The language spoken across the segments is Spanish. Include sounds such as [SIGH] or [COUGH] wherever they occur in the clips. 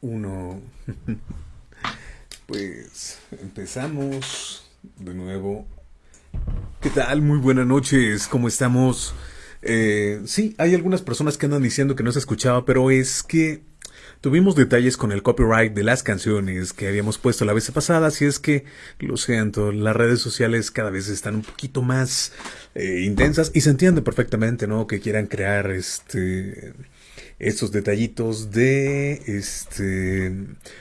uno. [LAUGHS] Pues empezamos de nuevo. ¿Qué tal? Muy buenas noches, ¿cómo estamos? Eh, sí, hay algunas personas que andan diciendo que no se escuchaba, pero es que tuvimos detalles con el copyright de las canciones que habíamos puesto la vez pasada, así es que lo siento, las redes sociales cada vez están un poquito más eh, intensas y se entiende perfectamente, ¿no? Que quieran crear este estos detallitos de este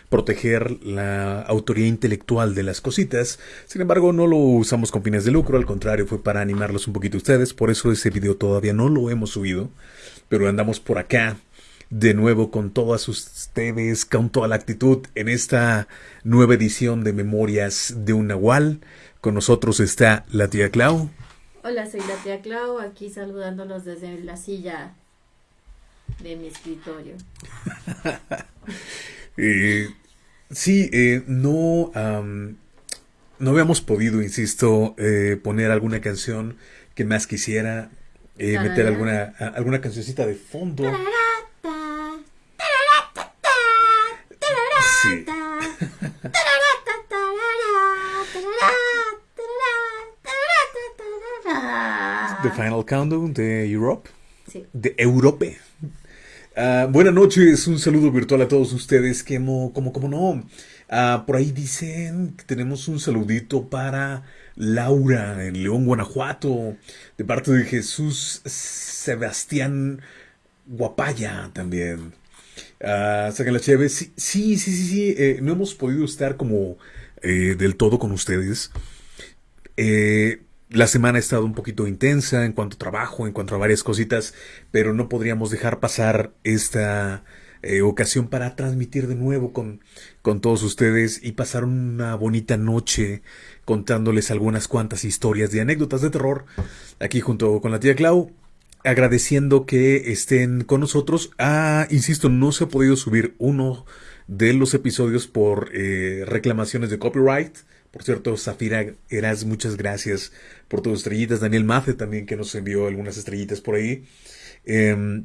proteger la autoría intelectual de las cositas. Sin embargo, no lo usamos con fines de lucro, al contrario, fue para animarlos un poquito a ustedes, por eso ese video todavía no lo hemos subido, pero andamos por acá de nuevo con todas ustedes, con toda la actitud en esta nueva edición de Memorias de un Nahual. Con nosotros está la tía Clau. Hola, soy la tía Clau, aquí saludándolos desde la silla de mi escritorio. [LAUGHS] eh, sí, eh, no, no habíamos podido, insisto, eh, poner alguna canción que más quisiera, eh, meter alguna, alguna cancioncita de fondo. Sí. The Final Countdown de Europe. Sí. De Europe. Uh, buenas noches, un saludo virtual a todos ustedes, que como, como, como no. Uh, por ahí dicen que tenemos un saludito para Laura en León, Guanajuato, de parte de Jesús Sebastián Guapaya también. Uh, sacan la chévere. Sí, sí, sí, sí, sí. Eh, no hemos podido estar como eh, del todo con ustedes. Eh, la semana ha estado un poquito intensa en cuanto a trabajo, en cuanto a varias cositas, pero no podríamos dejar pasar esta eh, ocasión para transmitir de nuevo con, con todos ustedes y pasar una bonita noche contándoles algunas cuantas historias de anécdotas de terror aquí junto con la tía Clau. Agradeciendo que estén con nosotros. Ah, insisto, no se ha podido subir uno de los episodios por eh, reclamaciones de copyright. Por cierto, Zafira Eras, muchas gracias por tus estrellitas. Daniel Mace también que nos envió algunas estrellitas por ahí. Eh,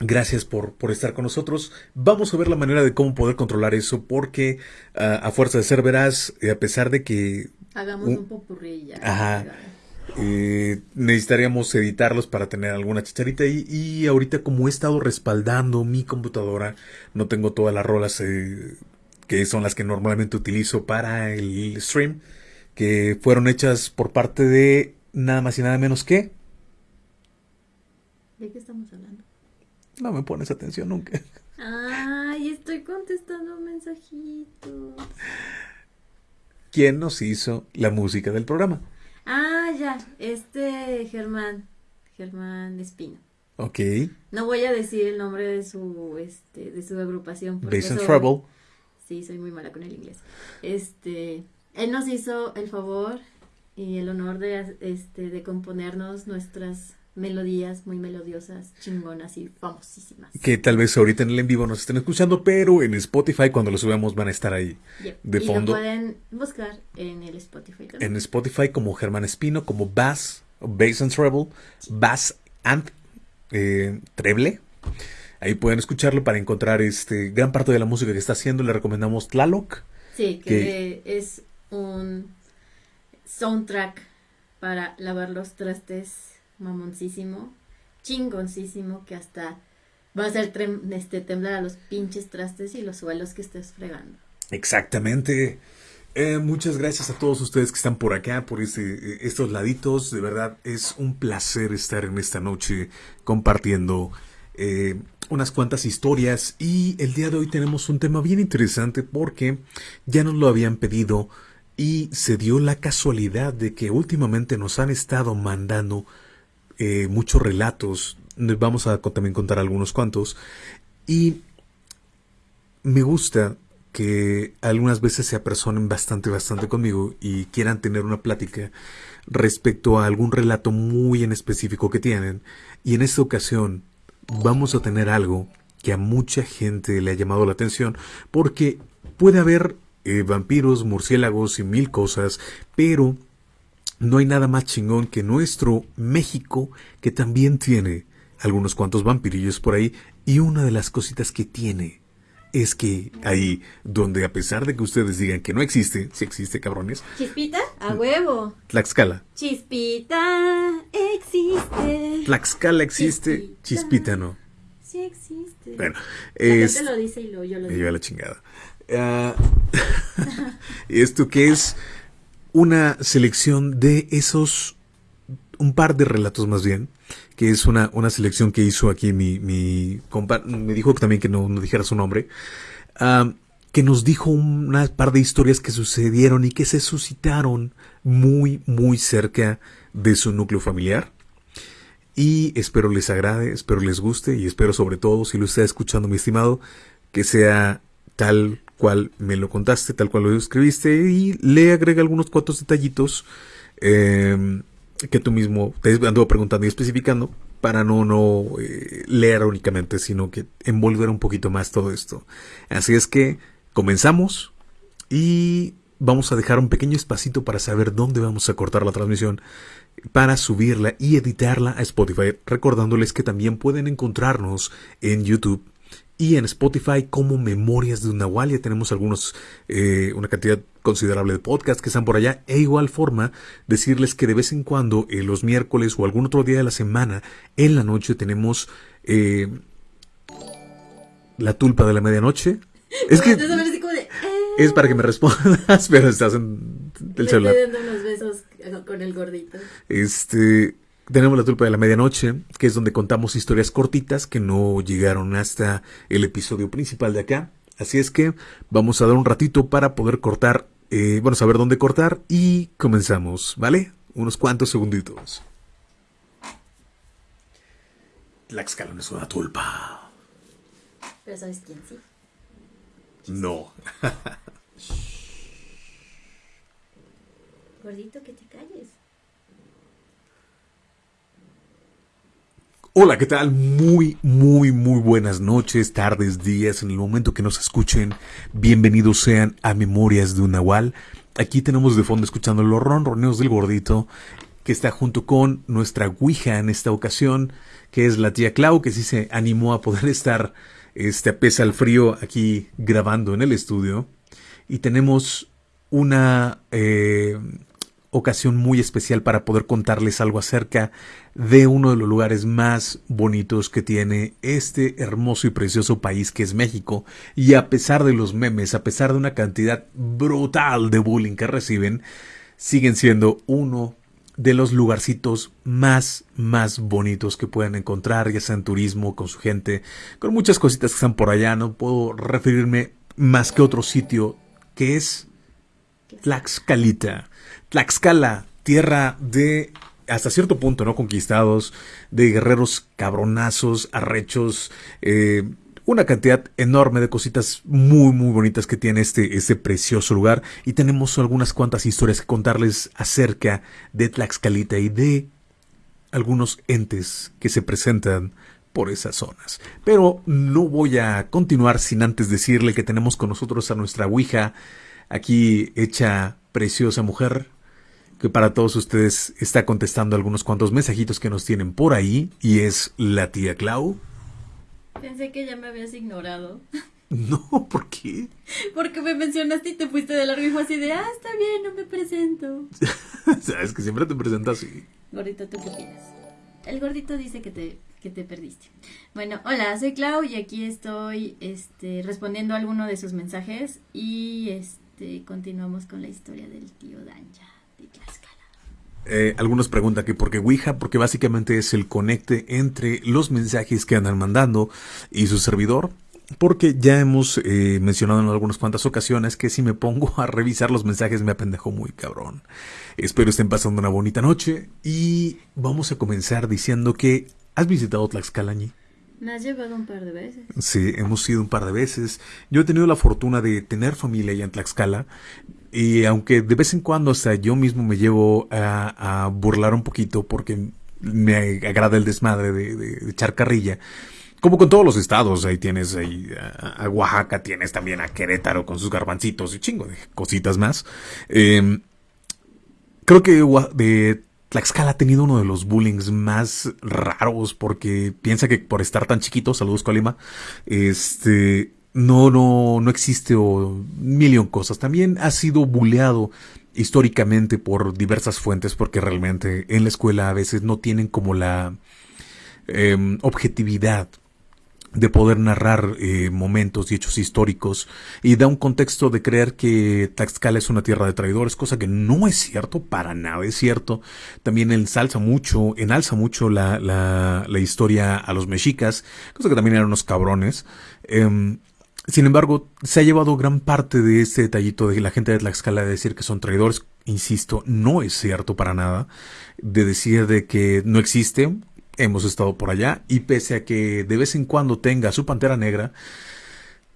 gracias por, por, estar con nosotros. Vamos a ver la manera de cómo poder controlar eso porque uh, a fuerza de ser veraz, eh, a pesar de que... Hagamos un, un popurrí ya. Ajá. Eh, necesitaríamos editarlos para tener alguna chicharita y, y, ahorita como he estado respaldando mi computadora no tengo todas las rolas eh, que son las que normalmente utilizo para el stream, que fueron hechas por parte de nada más y nada menos que... ¿De qué estamos hablando? No me pones atención nunca. Ay, estoy contestando mensajitos. ¿Quién nos hizo la música del programa? Ah, ya, este Germán, Germán Espino. Ok. No voy a decir el nombre de su, este, de su agrupación. Based on Trouble. Sí, soy muy mala con el inglés. Este, él nos hizo el favor y el honor de, este, de componernos nuestras melodías muy melodiosas, chingonas y famosísimas. Que tal vez ahorita en el en vivo nos estén escuchando, pero en Spotify cuando lo subamos van a estar ahí Yep. de y fondo. lo pueden buscar en el Spotify también. En Spotify como Germán Espino, como Bass, Bass and Treble, Bass and eh, Treble. Ahí pueden escucharlo para encontrar este gran parte de la música que está haciendo. Le recomendamos Tlaloc. Sí, que es un soundtrack para lavar los trastes mamoncísimo, chingoncísimo, que hasta va a hacer este, temblar a los pinches trastes y los suelos que estés fregando. Exactamente. Eh, muchas gracias a todos ustedes que están por acá, por este, estos laditos. De verdad, es un placer estar en esta noche compartiendo eh, unas cuantas historias. Y el día de hoy tenemos un tema bien interesante porque ya nos lo habían pedido y se dio la casualidad de que últimamente nos han estado mandando eh, muchos relatos. Vamos a también contar algunos cuantos. Y me gusta que algunas veces se apersonen bastante, bastante conmigo y quieran tener una plática respecto a algún relato muy en específico que tienen. Y en esta ocasión vamos a tener algo que a mucha gente le ha llamado la atención porque puede haber eh, vampiros, murciélagos y mil cosas, pero no hay nada más chingón que nuestro México que también tiene algunos cuantos vampirillos por ahí y una de las cositas que tiene es que ahí, donde a pesar de que ustedes digan que no existe, sí existe, cabrones. ¿Chispita? A huevo. Tlaxcala. Chispita existe. Tlaxcala existe, chispita, chispita no. Sí existe. Bueno, La es... gente lo dice y lo, yo lo Me digo. lleva la chingada. Ah, [LAUGHS] esto que es una selección de esos, un par de relatos más bien, que es una, una selección que hizo aquí mi, mi me dijo también que no, dijera su nombre, que nos dijo una par de historias que sucedieron y que se suscitaron muy, muy cerca de su núcleo familiar. Y espero les agrade, espero les guste y espero sobre todo, si lo está escuchando mi estimado, que sea tal cual me lo contaste, tal cual lo escribiste y le agrega algunos cuantos detallitos eh, que tú mismo te ando preguntando y especificando para no, no eh, leer únicamente, sino que envolver un poquito más todo esto. Así es que comenzamos y vamos a dejar un pequeño espacito para saber dónde vamos a cortar la transmisión para subirla y editarla a Spotify, recordándoles que también pueden encontrarnos en YouTube y en Spotify como Memorias de un Nahual. Ya tenemos algunos, eh, una cantidad considerable de podcasts que están por allá. E igual forma, decirles que de vez en cuando, eh, los miércoles o algún otro día de la semana, en la noche tenemos eh, la tulpa de la medianoche. Es que eh, es para que me respondas, [LAUGHS] pero estás en el celular. estoy dando unos besos con el gordito. Este, tenemos la tulpa de la medianoche, que es donde contamos historias cortitas que no llegaron hasta el episodio principal de acá. Así es que vamos a dar un ratito para poder cortar, eh, bueno, saber dónde cortar y comenzamos, ¿vale? Unos cuantos segunditos. Tlaxcala no es una tulpa. Pero ¿sabes quién sí? No. Gordito, que te calles. Hola, ¿qué tal? Muy, muy, muy buenas noches, tardes, días, en el momento que nos escuchen. Bienvenidos sean a Memorias de un Nahual. Aquí tenemos de fondo escuchando los ronroneos del gordito, que está junto con nuestra Ouija en esta ocasión, que es la tía Clau, que sí se animó a poder [LAUGHS] estar, este, a pesar al frío, aquí grabando en el estudio. Y tenemos una eh, ocasión muy especial para poder contarles algo acerca de uno de los lugares más bonitos que tiene este hermoso y precioso país que es México. Y a pesar de los memes, a pesar de una cantidad brutal de bullying que reciben, siguen siendo uno de los lugarcitos más, más bonitos que pueden encontrar, ya sea en turismo, con su gente, con muchas cositas que están por allá. No puedo referirme más que otro sitio que es Tlaxcalita. Tlaxcala, tierra de hasta cierto punto, ¿no? Conquistados, de guerreros cabronazos, arrechos, eh, una cantidad enorme de cositas muy, muy bonitas que tiene este, este precioso lugar. Y tenemos algunas cuantas historias que contarles acerca de Tlaxcalita y de algunos entes que se presentan por esas zonas. Pero no voy a continuar sin antes decirle que tenemos con nosotros a nuestra Ouija, aquí hecha preciosa mujer, que para todos ustedes está contestando algunos cuantos mensajitos que nos tienen por ahí, y es la tía Clau. Pensé que ya me habías ignorado. [LAUGHS] No, ¿por qué? Porque me mencionaste y te fuiste de largo y fue así de, ah, está bien, no me presento. [LAUGHS] Sabes que siempre te presentas así. Gordito, ¿tú qué opinas? El gordito dice que te, que te perdiste. Bueno, hola, soy Clau y aquí estoy este, respondiendo a alguno de sus mensajes y este, continuamos con la historia del tío Danja de Tlaxcala. Eh, algunos preguntan que por qué Ouija, porque básicamente es el conecte entre los mensajes que andan mandando y su servidor. Porque ya hemos eh, mencionado en algunas cuantas ocasiones que si me pongo a revisar los mensajes me apendejo muy cabrón. Espero estén pasando una bonita noche y vamos a comenzar diciendo que has visitado Tlaxcala, Ñi? Me has llevado un par de veces. Sí, hemos ido un par de veces. Yo he tenido la fortuna de tener familia allá en Tlaxcala. Y aunque de vez en cuando hasta yo mismo me llevo a, burlar un poquito porque me agrada el desmadre de, de, echar carrilla. Como con todos los estados, ahí tienes ahí a, Oaxaca, tienes también a Querétaro con sus garbancitos y chingo de cositas más. Eh, creo que de Tlaxcala ha tenido uno de los bullings más raros porque piensa que por estar tan chiquito, saludos Colima, este, no, no, no existe o millón cosas. También ha sido buleado históricamente por diversas fuentes porque realmente en la escuela a veces no tienen como la em, objetividad de poder narrar eh, momentos y hechos históricos y da un contexto de creer que Tlaxcala es una tierra de traidores, cosa que no es cierto, para nada es cierto. También ensalza mucho, enalza mucho la, la, la historia a los mexicas, cosa que también eran unos cabrones. Em, sin embargo, se ha llevado gran parte de este detallito de la gente de Tlaxcala de decir que son traidores. Insisto, no es cierto para nada. De decir de que no existe, hemos estado por allá y pese a que de vez en cuando tenga su pantera negra,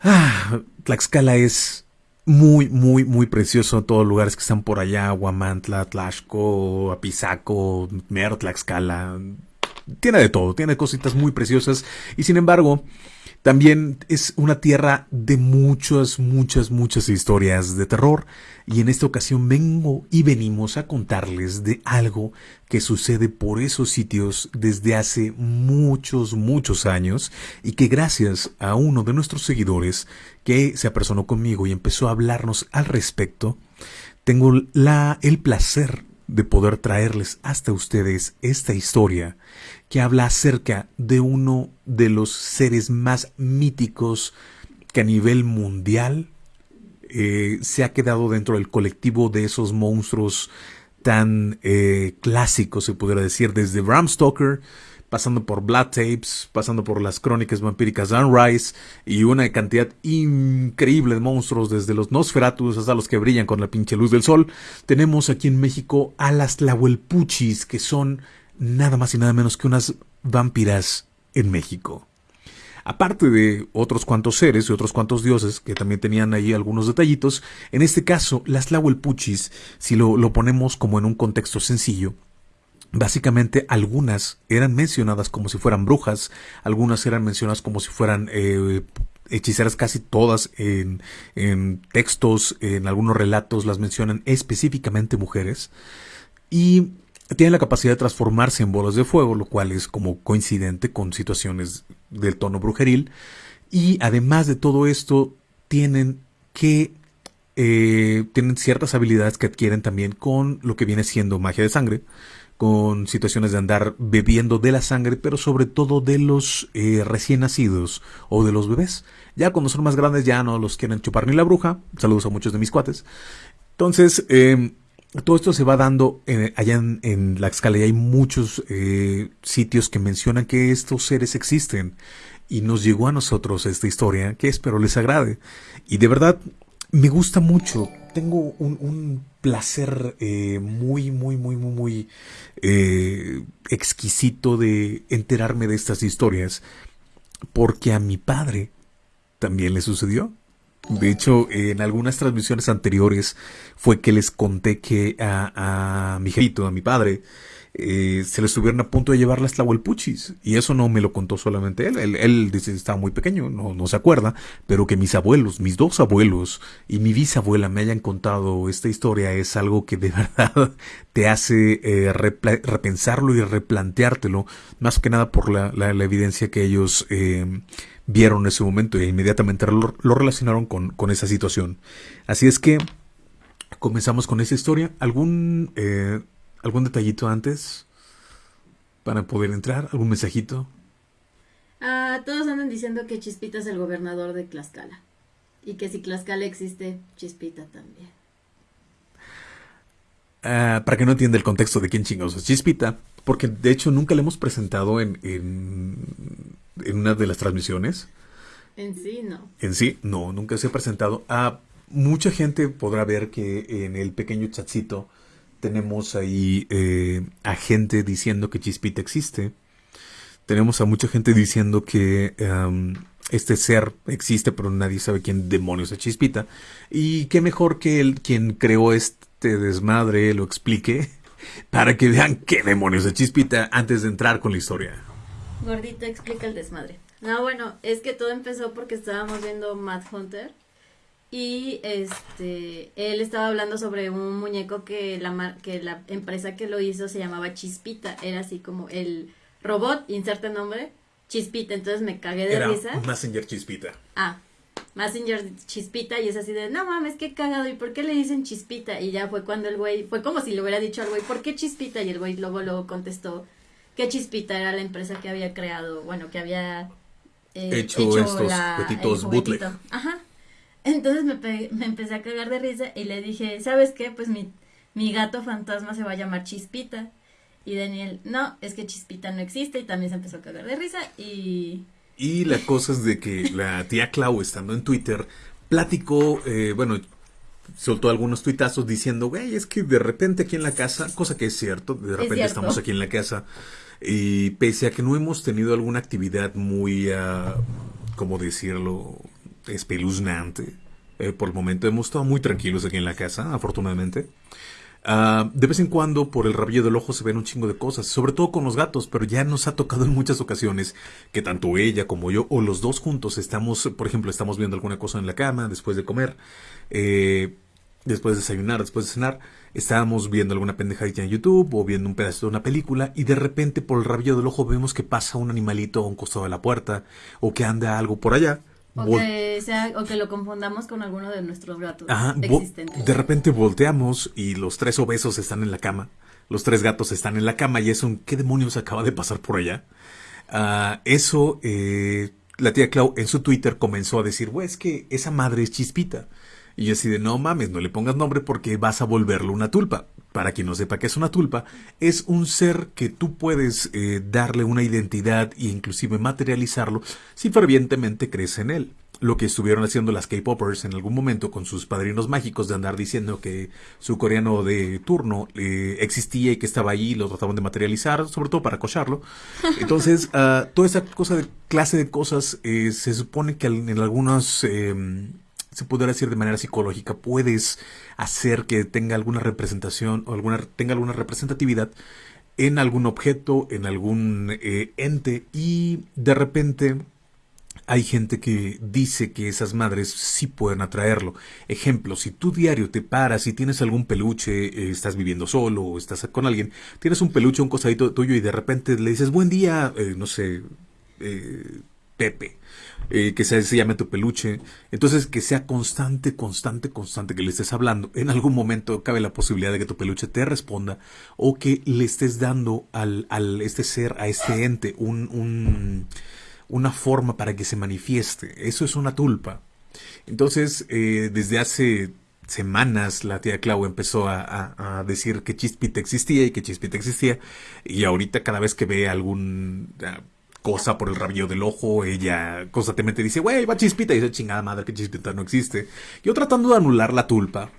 ah, Tlaxcala es muy, muy, muy precioso. Todos los lugares que están por allá, Huamantla, Tlaxco, Apizaco, Mero, Tlaxcala. Tiene de todo, tiene cositas muy preciosas y sin embargo, también es una tierra de muchas, muchas, muchas historias de terror. Y en esta ocasión vengo y venimos a contarles de algo que sucede por esos sitios desde hace muchos, muchos años y que gracias a uno de nuestros seguidores que se apersonó conmigo y empezó a hablarnos al respecto, tengo la, el placer de poder traerles hasta ustedes esta historia que habla acerca de uno de los seres más míticos que a nivel mundial eh, se ha quedado dentro del colectivo de esos monstruos tan eh, clásicos, se pudiera decir, desde Bram Stoker, pasando por Blood Tapes, pasando por las crónicas vampíricas Rice y una cantidad increíble de monstruos, desde los Nosferatus hasta los que brillan con la pinche luz del sol. Tenemos aquí en México a las Tlahuelpuchis, que son nada más y nada menos que unas vampiras en México. Aparte de otros cuantos seres y otros cuantos dioses que también tenían ahí algunos detallitos, en este caso las Tlahuelpuchis, si lo, lo ponemos como en un contexto sencillo, Básicamente algunas eran mencionadas como si fueran brujas, algunas eran mencionadas como si fueran eh, hechiceras casi todas en, en, textos, en algunos relatos las mencionan específicamente mujeres. Y tienen la capacidad de transformarse en bolas de fuego, lo cual es como coincidente con situaciones del tono brujeril. Y además de todo esto, tienen que eh, tienen ciertas habilidades que adquieren también con lo que viene siendo magia de sangre, con situaciones de andar bebiendo de la sangre, pero sobre todo de los eh, recién nacidos o de los bebés. Ya cuando son más grandes ya no los quieren chupar ni la bruja. Saludos a muchos de mis cuates. Entonces, eh, todo esto se va dando eh, allá en, la escala y hay muchos eh, sitios que mencionan que estos seres existen. Y nos llegó a nosotros esta historia que espero les agrade. Y de verdad me gusta mucho. Tengo un, placer eh, muy muy muy muy muy exquisito de enterarme de estas historias porque a mi padre también le sucedió de hecho, en algunas transmisiones anteriores fue que les conté que a, a mi hijito, a mi padre, eh, se le estuvieron a punto de llevar las tlahuelpuchis. Y eso no me lo contó solamente él. Él, dice, estaba muy pequeño, no, no se acuerda, pero que mis abuelos, mis dos abuelos y mi bisabuela me hayan contado esta historia es algo que de [LAUGHS] verdad te hace eh, repensarlo y replanteártelo, más que nada por la, la, evidencia que ellos eh, vieron ese momento e inmediatamente lo, relacionaron con, con, esa situación. Así es que comenzamos con esa historia. ¿Algún, eh, algún detallito antes para poder entrar? ¿Algún mensajito? Ah, todos andan diciendo que Chispita es el gobernador de Tlaxcala. Y que si Tlaxcala existe, Chispita también. Ah, para que no entienda el contexto de quién chingados es Chispita, porque de hecho nunca le hemos presentado en, en en una de las transmisiones. En sí, no. En sí, no, nunca se ha presentado. A mucha gente podrá ver que en el pequeño chatcito tenemos ahí eh, a gente diciendo que Chispita existe. Tenemos a mucha gente diciendo que este ser existe, pero nadie sabe quién demonios es Chispita. Y qué mejor que el quien creó este desmadre lo explique [LAUGHS] para que vean qué demonios es Chispita antes de entrar con la historia. Gordita explica el desmadre. No, bueno, es que todo empezó porque estábamos viendo Mad Hunter y este él estaba hablando sobre un muñeco que la que la empresa que lo hizo se llamaba Chispita, era así como el robot, inserta nombre, Chispita, entonces me cagué de era risa. Messenger Chispita. Ah, Messenger Chispita y es así de, no mames, qué cagado, ¿y por qué le dicen Chispita? Y ya fue cuando el güey, fue como si le hubiera dicho al güey, ¿por qué Chispita? Y el güey luego, luego contestó que Chispita era la empresa que había creado, bueno, que había eh, hecho, estos petitos bootleg. Ajá. Entonces me, me empecé a cagar de risa y le dije, ¿sabes qué? Pues mi, mi gato fantasma se va a llamar Chispita. Y Daniel, no, es que Chispita no existe y también se empezó a cagar de risa y... Y la cosa es de que la tía Clau, estando en Twitter, platicó, eh, bueno, soltó algunos tuitazos diciendo, güey, es que de repente aquí en la casa, cosa que es cierto, de repente estamos aquí en la casa, y pese a que no hemos tenido alguna actividad muy, uh, ¿cómo decirlo?, espeluznante, eh, por el momento hemos estado muy tranquilos aquí en la casa, afortunadamente. Ah, de vez en cuando, por el rabillo del ojo, se ven un chingo de cosas, sobre todo con los gatos, pero ya nos ha tocado en muchas ocasiones que tanto ella como yo, o los dos juntos, estamos, por ejemplo, estamos viendo alguna cosa en la cama después de comer, eh, después de desayunar, después de cenar, estábamos viendo alguna pendejadita en YouTube o viendo un pedazo de una película y de repente por el rabillo del ojo vemos que pasa un animalito a un costado de la puerta o que anda algo por allá o que, sea, o que lo confundamos con alguno de nuestros gatos existentes. De repente volteamos y los tres obesos están en la cama. Los tres gatos están en la cama y es un ¿qué demonios acaba de pasar por allá? Ah, eso, eh, la tía Clau en su Twitter comenzó a decir, güey, es que esa madre es chispita. Y yo así de, no mames, no le pongas nombre porque vas a volverlo una tulpa. Para quien no sepa qué es una tulpa, es un ser que tú puedes eh, darle una identidad e inclusive materializarlo si fervientemente crees en él lo que estuvieron haciendo las K-Poppers en algún momento con sus padrinos mágicos de andar diciendo que su coreano de turno eh, existía y que estaba ahí y lo trataban de materializar, sobre todo para cocharlo. [LAUGHS] Entonces, uh, toda esa cosa de clase de cosas eh, se supone que en algunos em, se podría decir de manera psicológica, puedes hacer que tenga alguna representación o alguna, tenga alguna representatividad en algún objeto, en algún eh, ente y de repente hay gente que dice que esas madres sí pueden atraerlo. Ejemplo, si tú diario te paras y tienes algún peluche, eh, estás viviendo solo o estás con alguien, tienes un peluche, un cosadito tuyo y de repente le dices buen día, eh, no sé, Pepe eh, que se, se, llame tu peluche. Entonces, que sea constante, constante, constante que le estés hablando. En algún momento cabe la posibilidad de que tu peluche te responda o que le estés dando al, al este ser, a este ente, un, un, una forma para que se manifieste. Eso es una tulpa. Entonces, eh, desde hace semanas la tía Clau empezó a, a, decir que Chispita existía y que Chispita existía. Y ahorita cada vez que ve algún cosa por el rabillo del ojo, ella constantemente dice, güey, va chispita, y dice, chingada madre, que chispita no existe. Yo tratando de anular la tulpa,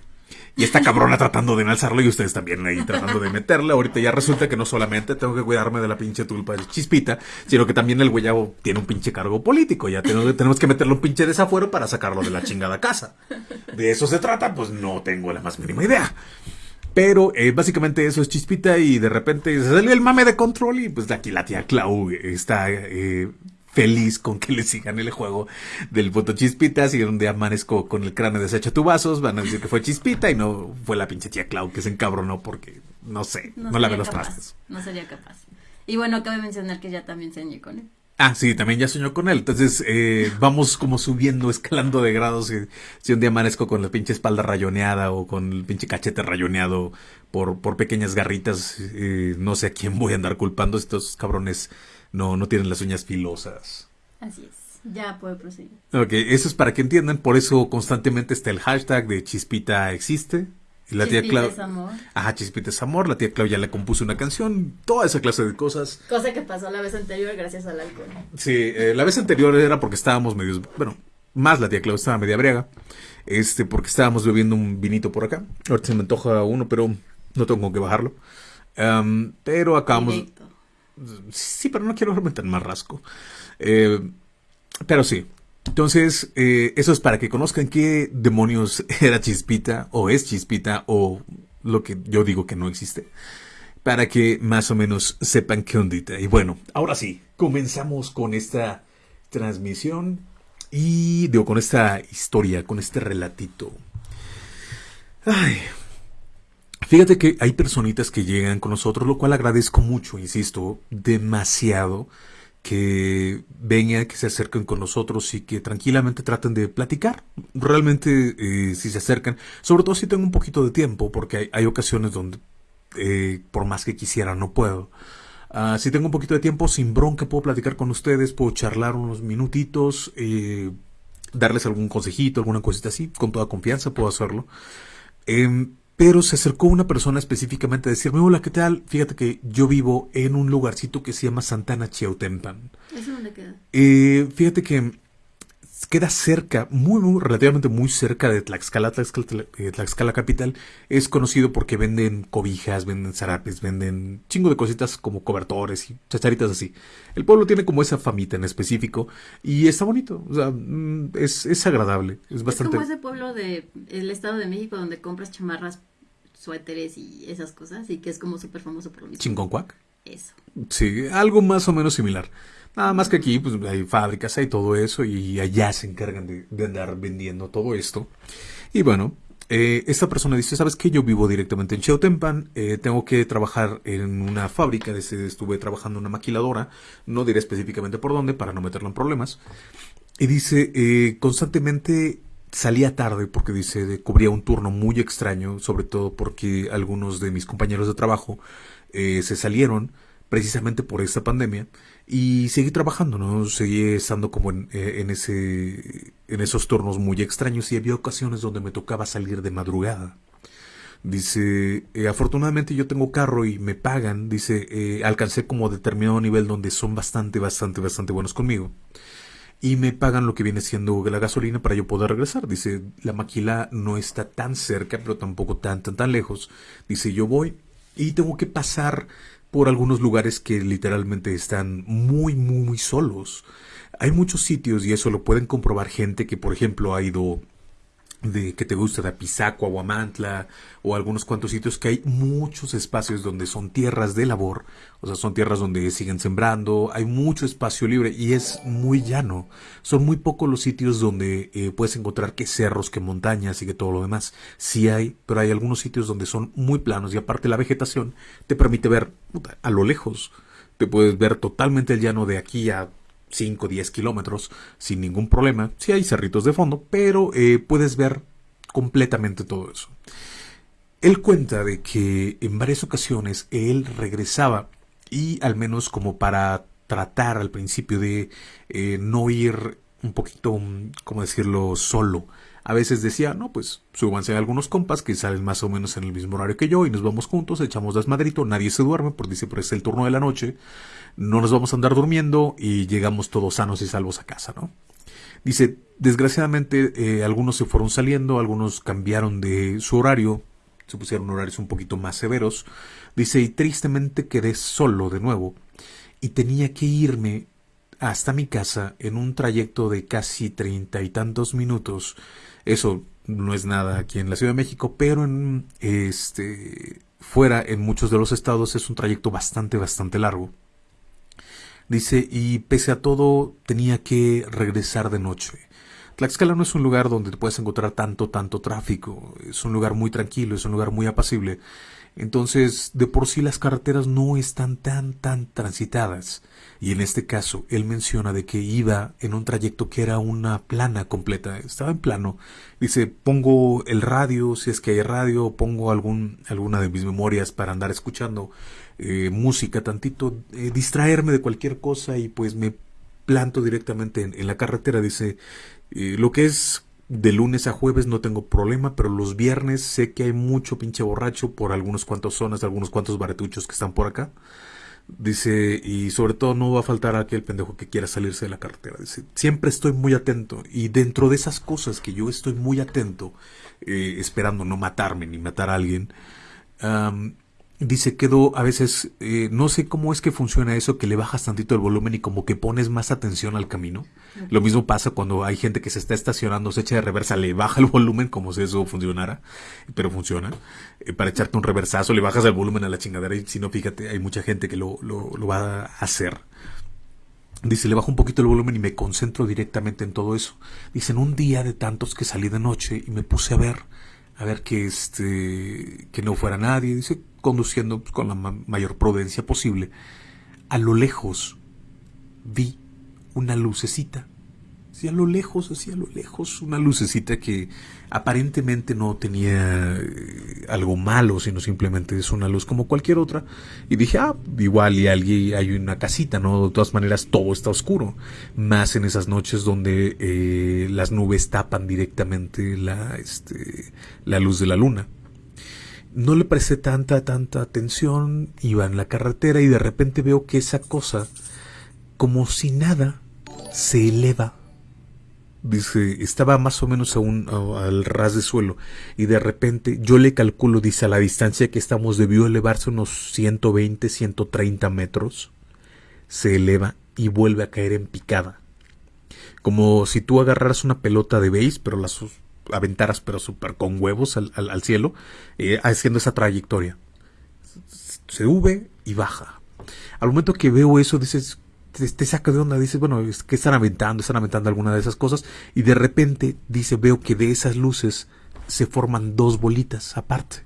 y esta cabrona [LAUGHS] tratando de enalzarlo y ustedes también ahí tratando de meterla. Ahorita ya resulta que no solamente tengo que cuidarme de la pinche tulpa de chispita, sino que también el güeyabo tiene un pinche cargo político. Ya tenemos, [LAUGHS] tenemos que meterle un pinche desafuero para sacarlo de la chingada casa. De eso se trata, pues no tengo la más mínima idea. Pero eh, básicamente eso es chispita y de repente se salió el mame de control y pues aquí la tía Clau está eh, feliz con que le sigan el juego del voto chispita. Si un día amanezco con el cráneo deshecho tu vasos, van a decir que fue chispita y no fue la pinche tía Clau que se encabronó porque no sé, no, la ve los trastes. No sería capaz. Y bueno, cabe mencionar que ya también se con él. Ah, sí, también ya soñó con él. Entonces, eh, vamos como subiendo, [LAUGHS] escalando de grados. si un día amanezco con la pinche espalda rayoneada o con el pinche cachete rayoneado por, por pequeñas garritas, eh, no sé a quién voy a andar culpando. Estos cabrones no, no tienen las uñas filosas. Así es. Ya puede proseguir. Ok, eso es para que entiendan. Por eso constantemente está el hashtag de Chispita existe. La tía Clau. amor. Ajá, Chispita es amor. La tía Clau ya le compuso una canción. Toda esa clase de cosas. Cosa que pasó la vez anterior gracias al alcohol. Sí, eh, la vez anterior era porque estábamos medios. Bueno, más la tía Clau estaba media briaga. Este, porque estábamos bebiendo un vinito por acá. Ahorita se me antoja uno, pero no tengo con qué bajarlo. pero acabamos. Sí, pero no quiero meter más rasco. Eh, pero sí, entonces, eh, eso es para que conozcan qué demonios [LAUGHS] era Chispita o es Chispita o lo que yo digo que no existe. Para que más o menos sepan qué ondita. Y bueno, ahora sí, comenzamos con esta transmisión y digo, con esta historia, con este relatito. Ay. Fíjate que hay personitas que llegan con nosotros, lo cual agradezco mucho, insisto, demasiado que vengan, que se acerquen con nosotros y que tranquilamente traten de platicar. Realmente, eh, si se acercan, sobre todo si tengo un poquito de tiempo, porque hay, ocasiones donde, eh, por más que quisiera, no puedo. Ah, si tengo un poquito de tiempo, sin bronca, puedo platicar con ustedes, puedo charlar unos minutitos, eh, darles algún consejito, alguna cosita así, con toda confianza puedo hacerlo. Em, pero se acercó una persona específicamente a decirme, hola, ¿qué tal? Fíjate que yo vivo en un lugarcito que se llama Santana Chiautempan. ¿Eso dónde queda? Eh, fíjate que queda cerca, muy, muy, relativamente muy cerca de Tlaxcala, Tlaxcala, eh, Tlaxcala, capital. Es conocido porque venden cobijas, venden zarapes, venden chingo de cositas como cobertores y chacharitas así. El pueblo tiene como esa famita en específico y está bonito, o sea, mm, es, es agradable, es bastante... Es como ese pueblo del Estado de México donde compras chamarras suéteres y esas cosas, y que es como súper famoso por lo mismo. ¿Chinconcuac? Eso. Sí, algo más o menos similar. Nada más que aquí pues, hay fábricas, hay todo eso, y allá se encargan de, andar vendiendo todo esto. Y bueno, eh, esta persona dice, ¿sabes qué? Yo vivo directamente en Cheutempan, eh, tengo que trabajar en una fábrica, estuve trabajando en una maquiladora, no diré específicamente por dónde para no meterlo en problemas. Y dice, eh, constantemente salía tarde porque dice cubría un turno muy extraño, sobre todo porque algunos de mis compañeros de trabajo eh, se salieron precisamente por esta pandemia y seguí trabajando, ¿no? Seguí estando como en, eh, en, ese en esos turnos muy extraños y había ocasiones donde me tocaba salir de madrugada. Dice, eh, afortunadamente yo tengo carro y me pagan, dice, alcancé como determinado nivel donde son bastante, bastante, bastante buenos conmigo y me pagan lo que viene siendo la gasolina para yo poder regresar. Dice, la maquila no está tan cerca, pero tampoco tan, tan, tan lejos. Dice, yo voy y tengo que pasar por algunos lugares que literalmente están muy, muy, muy solos. Hay muchos sitios y eso lo pueden comprobar gente que, por ejemplo, ha ido de que te gusta de Apizaco, Aguamantla o algunos cuantos sitios que hay muchos espacios donde son tierras de labor, o sea, son tierras donde siguen sembrando, hay mucho espacio libre y es muy llano. Son muy pocos los sitios donde eh, puedes encontrar que cerros, que montañas y que todo lo demás. Sí hay, pero hay algunos sitios donde son muy planos y aparte la vegetación te permite ver a lo lejos. Te puedes ver totalmente el llano de aquí a 5 o 10 kilómetros sin ningún problema. Sí hay cerritos de fondo, pero eh, puedes ver completamente todo eso. Él cuenta de que en varias ocasiones él regresaba y al menos como para tratar al principio de eh, no ir un poquito, mm, como decirlo, solo. A veces decía, no, pues súbanse algunos compas que salen más o menos en el mismo horario que yo y nos vamos juntos, echamos desmadrito, nadie se duerme, porque dice, pero es el turno de la noche, no nos vamos a andar durmiendo y llegamos todos sanos y salvos a casa, ¿no? Dice, desgraciadamente eh, algunos se fueron saliendo, algunos cambiaron de su horario, se pusieron horarios un poquito más severos. Dice, y tristemente quedé solo de nuevo y tenía que irme hasta mi casa en un trayecto de casi treinta y tantos minutos. Eso no es nada aquí en la Ciudad de México, pero en este fuera en muchos de los estados es un trayecto bastante bastante largo. Dice, y pese a todo tenía que regresar de noche. Tlaxcala no es un lugar donde te puedes encontrar tanto, tanto tráfico. Es un lugar muy tranquilo, es un lugar muy apacible. Entonces, de por sí las carreteras no están tan, tan transitadas. Y en este caso, él menciona de que iba en un trayecto que era una plana completa. Estaba en plano. Dice, pongo el radio, si es que hay radio, pongo algún, alguna de mis memorias para andar escuchando eh, música tantito, eh, distraerme de cualquier cosa y pues me planto directamente en, la carretera. Dice, eh, lo que es de lunes a jueves no tengo problema, pero los viernes sé que hay mucho pinche borracho por algunos cuantos zonas, algunos cuantos baretuchos que están por acá. Dice, y sobre todo no va a faltar aquel pendejo que quiera salirse de la carretera. Dice, siempre estoy muy atento. Y dentro de esas cosas que yo estoy muy atento, esperando no matarme ni matar a alguien, Dice, quedó a veces, eh, no sé cómo es que funciona eso, que le bajas tantito el volumen y como que pones más atención al camino. Lo mismo pasa cuando hay gente que se está estacionando, se echa de reversa, le baja el volumen como si eso funcionara, pero funciona. Eh, para echarte un reversazo, le bajas el volumen a la chingadera y si no, fíjate, hay mucha gente que lo, lo, lo va a hacer. Dice, le bajo un poquito el volumen y me concentro directamente en todo eso. Dice, en un día de tantos que salí de noche y me puse a ver a ver que este que no fuera nadie, dice, conduciendo pues, con la mayor prudencia posible. A lo lejos vi una lucecita y a lo lejos, así a lo lejos, una lucecita que aparentemente no tenía eh, algo malo, sino simplemente es una luz como cualquier otra. Y dije, ah, igual y alguien hay una casita, ¿no? De todas maneras todo está oscuro. Más en esas noches donde eh, las nubes tapan directamente la, este, la luz de la luna. No le presté tanta, tanta atención, iba en la carretera y de repente veo que esa cosa, como si nada, se eleva. Dice, estaba más o menos a un, al ras de suelo. Y de repente yo le calculo, dice, a la distancia que estamos debió elevarse unos 120, 130 metros, se eleva y vuelve a caer en picada. Como si tú agarraras una pelota de base, pero las aventaras, pero súper con huevos al, al, cielo, eh, haciendo esa trayectoria. Se sube y baja. Al momento que veo eso, dices, te, saca de onda, dice, bueno, es que están aventando, están aventando alguna de esas cosas, y de repente dice, veo que de esas luces se forman dos bolitas aparte.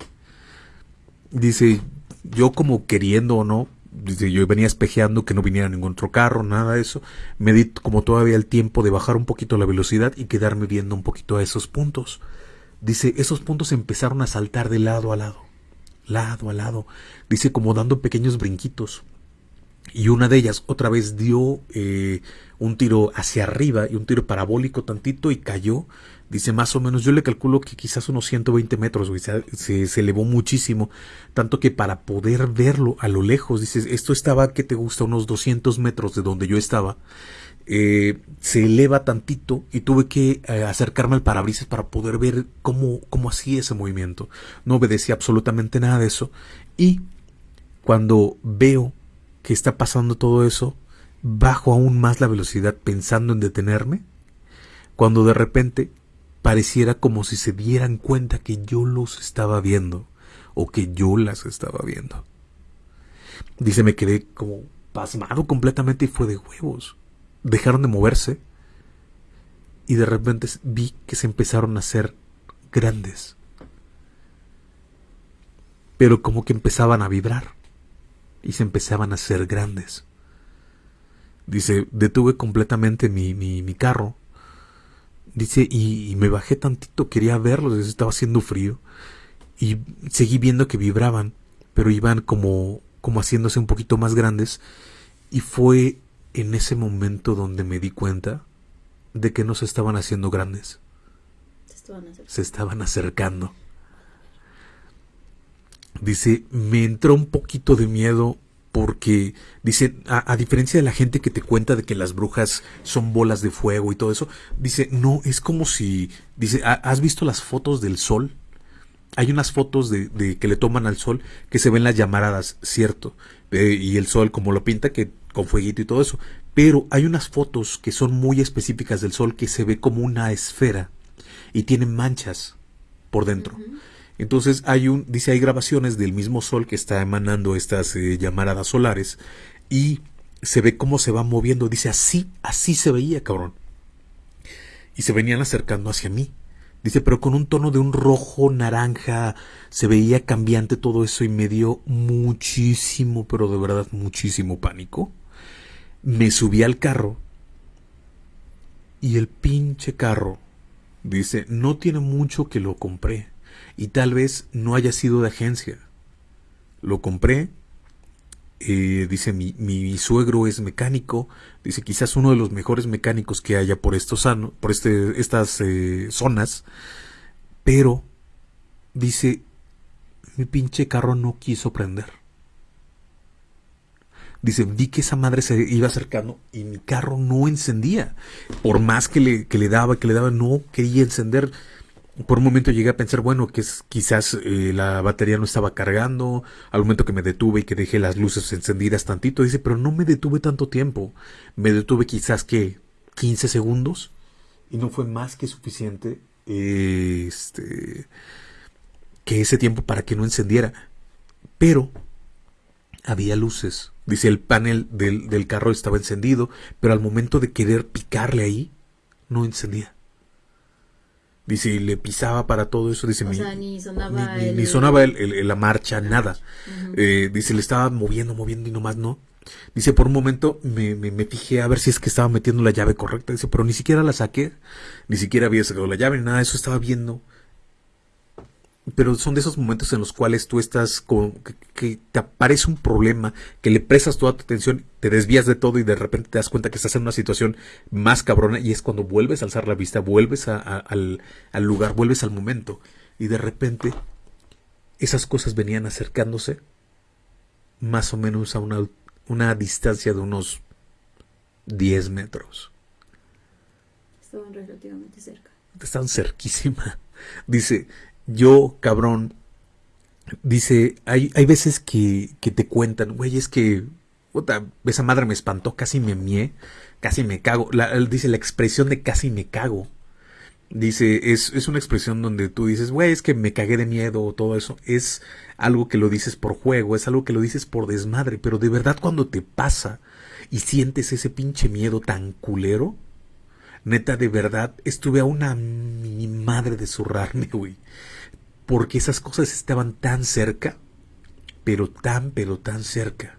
Dice, yo como queriendo o no, yo venía espejeando que no viniera ningún otro carro, nada de eso, me di como todavía el tiempo de bajar un poquito la velocidad y quedarme viendo un poquito a esos puntos. Dice, esos puntos empezaron a saltar de lado a lado, lado a lado, dice como dando pequeños brinquitos y una de ellas otra vez dio eh, un tiro hacia arriba y un tiro parabólico tantito y cayó. Dice más o menos, yo le calculo que quizás unos 120 metros, se, elevó muchísimo, tanto que para poder verlo a lo lejos, dices, esto estaba, que te gusta? Unos 200 metros de donde yo estaba, eh, se eleva tantito y tuve que eh, acercarme al parabrisas para poder ver cómo, cómo hacía ese movimiento. No obedecía absolutamente nada de eso y cuando veo que está pasando todo eso, bajo aún más la velocidad pensando en detenerme, cuando de repente pareciera como si se dieran cuenta que yo los estaba viendo o que yo las estaba viendo. Dice, me quedé como pasmado completamente y fue de huevos. Dejaron de moverse y de repente vi que se empezaron a hacer grandes. Pero como que empezaban a vibrar y se empezaban a hacer grandes. Dice, detuve completamente mi, mi, carro. Dice, y, me bajé tantito, quería verlos, estaba haciendo frío. Y seguí viendo que vibraban, pero iban como, como haciéndose un poquito más grandes. Y fue en ese momento donde me di cuenta de que no se estaban haciendo grandes. Se estaban acercando. Dice, me entró un poquito de miedo porque dice, a, diferencia de la gente que te cuenta de que las brujas son bolas de fuego y todo eso, dice, no, es como si, dice, ¿has visto las fotos del sol? Hay unas fotos de, de que le toman al sol que se ven las llamaradas, cierto, eh, y el sol como lo pinta, que con fueguito y todo eso, pero hay unas fotos que son muy específicas del sol que se ve como una esfera y tienen manchas por dentro. Entonces hay un, dice, hay grabaciones del mismo sol que está emanando estas eh, llamaradas solares y se ve cómo se va moviendo. Dice, así, así se veía, cabrón. Y se venían acercando hacia mí. Dice, pero con un tono de un rojo, naranja, se veía cambiante todo eso y me dio muchísimo, pero de verdad muchísimo pánico. Me subí al carro y el pinche carro, dice, no tiene mucho que lo compré y tal vez no haya sido de agencia. Lo compré, eh, dice mi, suegro es mecánico, dice quizás uno de los mejores mecánicos que haya por estos por este, estas eh, zonas, pero dice mi pinche carro no quiso prender. Dice, vi que esa madre se iba acercando y mi carro no encendía. Por más que le, que le daba, que le daba, no quería encender por un momento llegué a pensar, bueno, que es, quizás eh, la batería no estaba cargando, al momento que me detuve y que dejé las luces encendidas tantito, dice, pero no me detuve tanto tiempo, me detuve quizás que 15 segundos y no fue más que suficiente este, que ese tiempo para que no encendiera, pero había luces, dice, el panel del, del carro estaba encendido, pero al momento de querer picarle ahí, no encendía. Dice, y le pisaba para todo eso. Dice, ni sonaba, ni, sonaba la marcha, nada. Eh, dice, le estaba moviendo, moviendo y nomás no. Dice, por un momento me, me, me, fijé a ver si es que estaba metiendo la llave correcta. Dice, pero ni siquiera la saqué, ni siquiera había sacado la llave, ni nada de eso estaba viendo. Pero son de esos momentos en los cuales tú estás con que, te aparece un problema, que le prestas toda tu atención, te desvías de todo y de repente te das cuenta que estás en una situación más cabrona y es cuando vuelves a alzar la vista, vuelves a, al, al lugar, vuelves al momento y de repente esas cosas venían acercándose más o menos a una una distancia de unos 10 metros. Estaban relativamente cerca. Están cerquísima. [LAUGHS] Dice, yo, cabrón, dice, hay, hay veces que, que te cuentan, güey, es que, puta, esa madre me espantó, casi me mié, casi me cago. Dice la expresión de casi me cago. Dice, es, es una expresión donde tú dices, güey, es que me cagué de miedo o todo eso. Es algo que lo dices por juego, es algo que lo dices por desmadre, pero de verdad cuando te pasa y sientes ese pinche miedo tan culero, neta, de verdad, estuve a una mi madre de zurrarme, güey. Porque esas cosas estaban tan cerca, pero tan, pero tan cerca,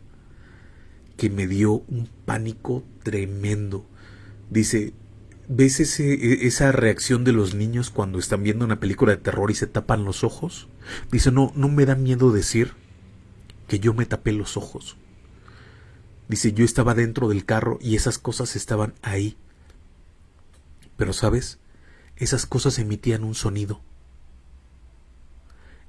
que me dio un pánico tremendo. Dice, ¿Ves ese, e, esa reacción de los niños cuando están viendo una película de terror y se tapan los ojos? Dice, no, no me da miedo decir que yo me tapé los ojos. Dice, yo estaba dentro del carro y esas cosas estaban ahí. Pero sabes, esas cosas emitían un sonido.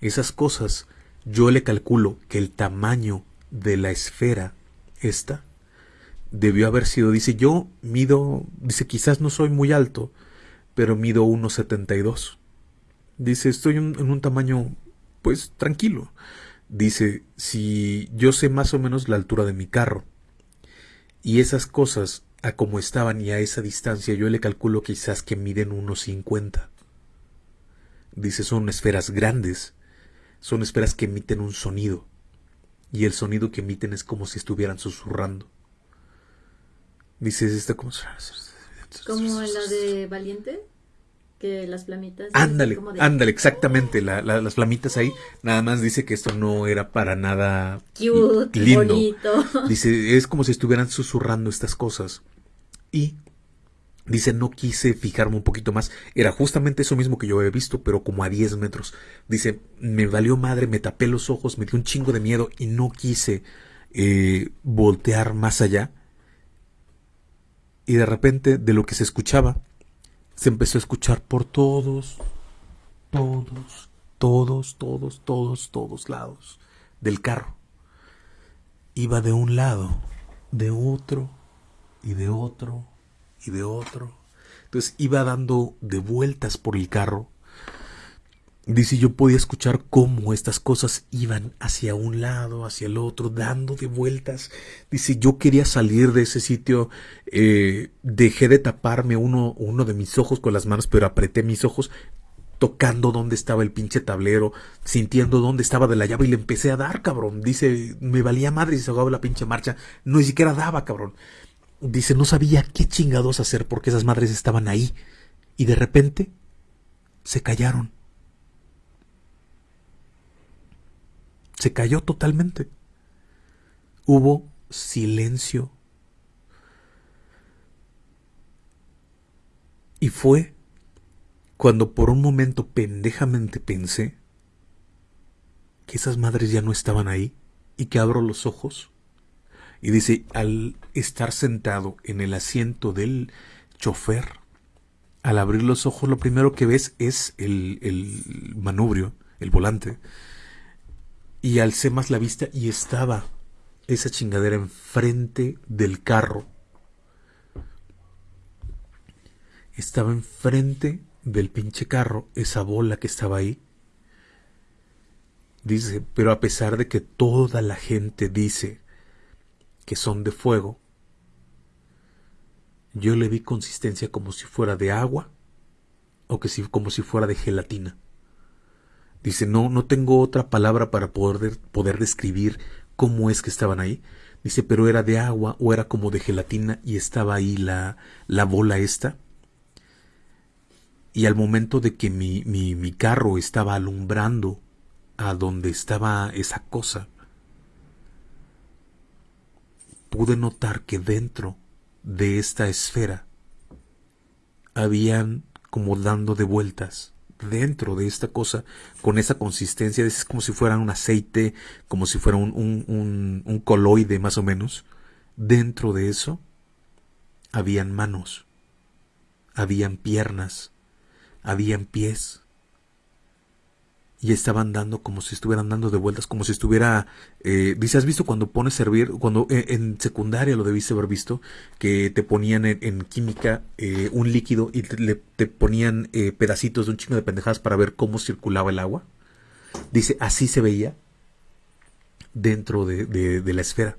Esas cosas, yo le calculo que el tamaño de la esfera esta debió haber sido, dice, yo mido, dice, quizás no soy muy alto, pero mido 1,72. Dice, estoy en, un tamaño, pues, tranquilo. Dice, si yo sé más o menos la altura de mi carro, y esas cosas, a como estaban y a esa distancia, yo le calculo quizás que miden 1,50. Dice, son esferas grandes, son esferas que emiten un sonido, y el sonido que emiten es como si estuvieran susurrando. Dices, está como... Como en la de Valiente, que las flamitas... Ándale, ándale, exactamente, las flamitas ahí. Nada más dice que esto no era para nada Cute, lindo. Bonito. Dice, es como si estuvieran susurrando estas cosas. Y Dice, no quise fijarme un poquito más. Era justamente eso mismo que yo había visto, pero como a 10 metros. Dice, me valió madre, me tapé los ojos, me dio un chingo de miedo y no quise eh, voltear más allá y de repente de lo que se escuchaba, se empezó a escuchar por todos, todos, todos, todos, todos, todos lados del carro. Iba de un lado, de otro, y de otro, y de otro. Entonces iba dando de vueltas por el carro Dice, yo podía escuchar cómo estas cosas iban hacia un lado, hacia el otro, dando de vueltas. Dice, yo quería salir de ese sitio, eh, dejé de taparme uno, uno de mis ojos con las manos, pero apreté mis ojos tocando dónde estaba el pinche tablero, sintiendo dónde estaba de la llave y le empecé a dar, cabrón. Dice, me valía madre si se ahogaba la pinche marcha, no ni siquiera daba, cabrón. Dice, no sabía qué chingados hacer porque esas madres estaban ahí. Y de repente se callaron Se cayó totalmente. Hubo silencio. Y fue cuando por un momento pendejamente pensé que esas madres ya no estaban ahí y que abro los ojos. Y dice, al estar sentado en el asiento del chofer, al abrir los ojos lo primero que ves es el, el manubrio, el volante, y alcé más la vista y estaba esa chingadera enfrente del carro. Estaba enfrente del pinche carro, esa bola que estaba ahí. Dice, pero a pesar de que toda la gente dice que son de fuego, yo le vi consistencia como si fuera de agua o que si, como si fuera de gelatina. Dice, no, no tengo otra palabra para poder, poder describir cómo es que estaban ahí. Dice, pero era de agua o era como de gelatina y estaba ahí la, la bola esta. Y al momento de que mi, mi, mi carro estaba alumbrando a donde estaba esa cosa, pude notar que dentro de esta esfera habían como dando de vueltas dentro de esta cosa con esa consistencia, es como si fuera un aceite, como si fuera un, un, un coloide más o menos. Dentro de eso habían manos, habían piernas, habían pies, y estaban dando como si estuvieran dando de vueltas, como si estuviera, eh, dice, ¿has visto cuando pones servir, cuando eh, en secundaria lo debiste haber visto, que te ponían en, química eh, un líquido y te, te ponían pedacitos de un chingo de pendejadas para ver cómo circulaba el agua? Dice, así se veía dentro de, de, la esfera,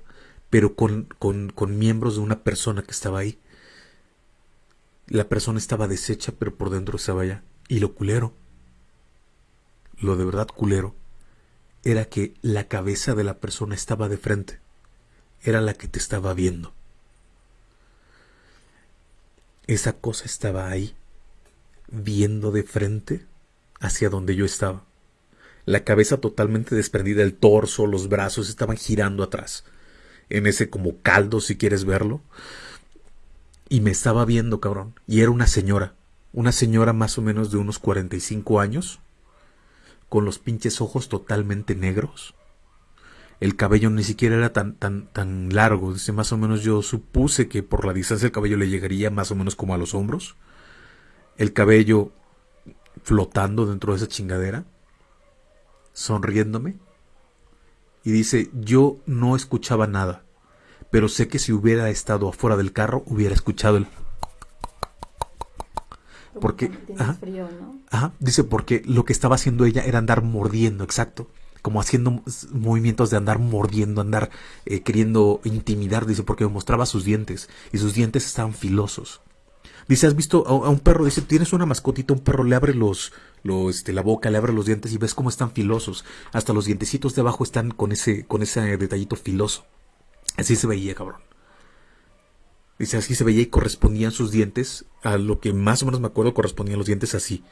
pero con, con, con miembros de una persona que estaba ahí. La persona estaba deshecha, pero por dentro estaba allá. Y lo culero lo de verdad culero, era que la cabeza de la persona estaba de frente, era la que te estaba viendo. Esa cosa estaba ahí, viendo de frente hacia donde yo estaba. La cabeza totalmente desprendida, el torso, los brazos estaban girando atrás, en ese como caldo si quieres verlo. Y me estaba viendo, cabrón. Y era una señora, una señora más o menos de unos 45 años, con los pinches ojos totalmente negros. El cabello ni siquiera era tan, tan, tan largo. Dice, más o menos yo supuse que por la distancia el cabello le llegaría más o menos como a los hombros. El cabello flotando dentro de esa chingadera, sonriéndome. Y dice, yo no escuchaba nada, pero sé que si hubiera estado afuera del carro hubiera escuchado el porque ajá, dice porque lo que estaba haciendo ella era andar mordiendo, exacto, como haciendo movimientos de andar mordiendo, andar eh, queriendo intimidar, dice porque me mostraba sus dientes y sus dientes estaban filosos. Dice, ¿has visto a, un perro? Dice, tienes una mascotita, un perro le abre los, los, este, la boca, le abre los dientes y ves cómo están filosos. Hasta los dientecitos de abajo están con ese, con ese detallito filoso. Así se veía, cabrón. Dice, así se veía y correspondían sus dientes a lo que más o menos me acuerdo, correspondían los dientes así.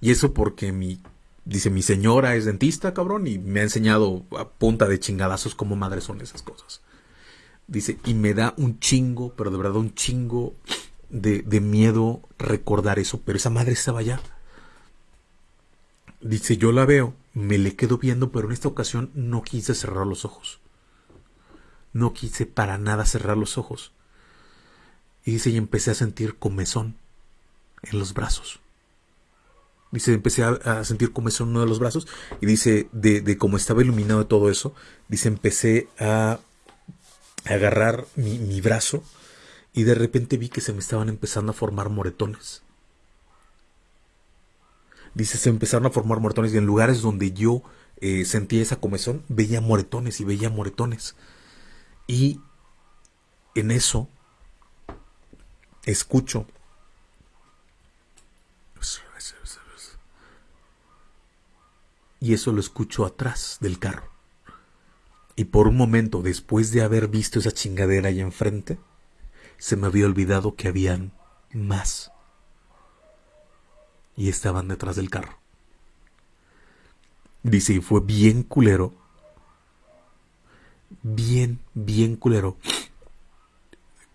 Y eso porque mi, dice, mi señora es dentista, cabrón, y me ha enseñado a punta de chingadazos cómo madres son esas cosas. Dice, y me da un chingo, pero de verdad un chingo de, de miedo recordar eso, pero esa madre estaba allá. Dice, yo la veo, me le quedo viendo, pero en esta ocasión no quise cerrar los ojos. No quise para nada cerrar los ojos. Y dice, y empecé a sentir comezón en los brazos. Dice, empecé a, sentir comezón en uno de los brazos. Y dice, de, de cómo estaba iluminado todo eso, dice, empecé a agarrar mi, mi brazo y de repente vi que se me estaban empezando a formar moretones. Dice, se empezaron a formar moretones y en lugares donde yo eh, sentía esa comezón, veía moretones y veía moretones. Y en eso escucho. Y eso lo escucho atrás del carro. Y por un momento, después de haber visto esa chingadera ahí enfrente, se me había olvidado que habían más. Y estaban detrás del carro. Dice, y fue bien culero. Bien, bien culero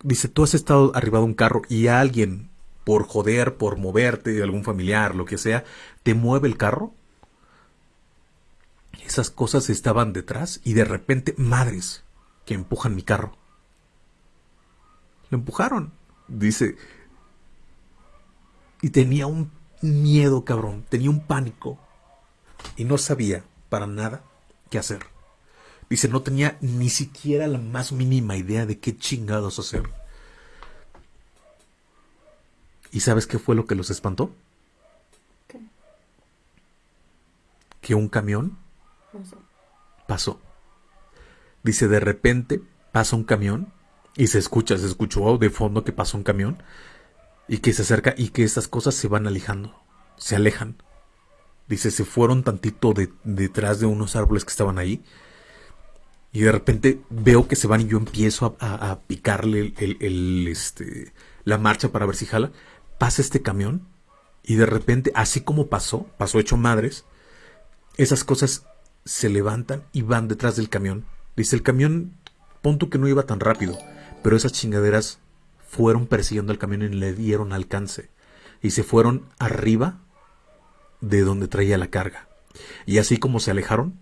dice, tú has estado arriba de un carro y alguien, por joder, por moverte, algún familiar, lo que sea, te mueve el carro. Esas cosas estaban detrás y de repente, madres, que empujan mi carro. Lo empujaron, dice. Y tenía un miedo, cabrón, tenía un pánico. Y no sabía para nada qué hacer. Dice, no tenía ni siquiera la más mínima idea de qué chingados hacer. ¿Y sabes qué fue lo que los espantó? ¿Qué? Que un camión pasó. pasó. Dice, de repente pasa un camión y se escucha, se escuchó de fondo que pasó un camión y que se acerca y que estas cosas se van alejando, se alejan. Dice, se fueron tantito detrás de unos árboles que estaban ahí y de repente veo que se van y yo empiezo a, picarle el, este, la marcha para ver si jala. Pasa este camión y de repente, así como pasó, pasó hecho madres, esas cosas se levantan y van detrás del camión. Dice, el camión, punto que no iba tan rápido. Pero esas chingaderas fueron persiguiendo al camión y le dieron alcance. Y se fueron arriba de donde traía la carga. Y así como se alejaron,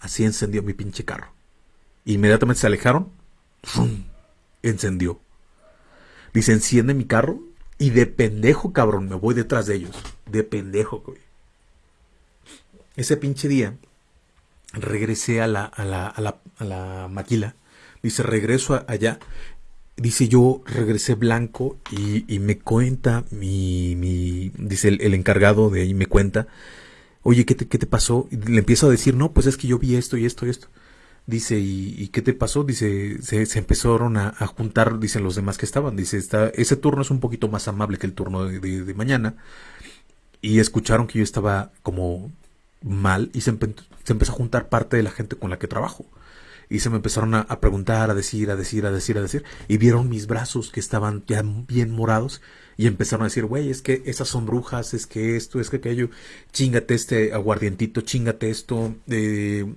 así encendió mi pinche carro. Inmediatamente se alejaron, ¡fum! encendió. Dice, enciende mi carro y de pendejo, cabrón, me voy detrás de ellos. De pendejo, güey. Ese pinche día regresé a la, a la, a la, a la maquila. Dice, regreso allá. Dice, yo regresé blanco y, y me cuenta mi, mi dice el, el, encargado de ahí, me cuenta, oye, ¿qué te, pasó? Y le empiezo a decir, no, pues es que yo vi esto y esto y esto. Dice, ¿y, qué te pasó? Dice, se, se empezaron a, juntar, dicen los demás que estaban. Dice, está, ese turno es un poquito más amable que el turno de, mañana. Y escucharon que yo estaba como mal y se, empezó a juntar parte de la gente con la que trabajo. Y se me empezaron a, preguntar, a decir, a decir, a decir, a decir. Y vieron mis brazos que estaban ya bien morados. Y empezaron a decir, güey, es que esas son brujas, es que esto, es que aquello. Chingate este aguardientito, chingate esto. Eh,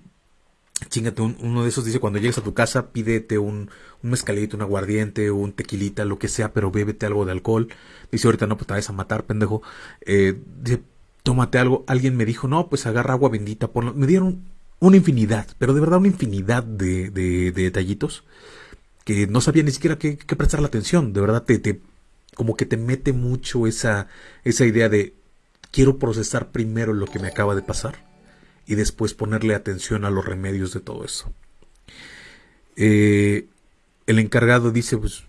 chingate un, uno de esos. Dice, cuando llegues a tu casa, pídete un, un mezcalito, un aguardiente, un tequilita, lo que sea, pero bébete algo de alcohol. Dice, ahorita no, pues te vas a matar, pendejo. Eh, dice, tómate algo. Alguien me dijo, no, pues agarra agua bendita. Ponlo. Me dieron una infinidad, pero de verdad una infinidad de, de, de detallitos que no sabía ni siquiera qué, qué prestar la atención. De verdad, te, te, como que te mete mucho esa, esa idea de quiero procesar primero lo que me acaba de pasar y después ponerle atención a los remedios de todo eso. Eh, el encargado dice, pues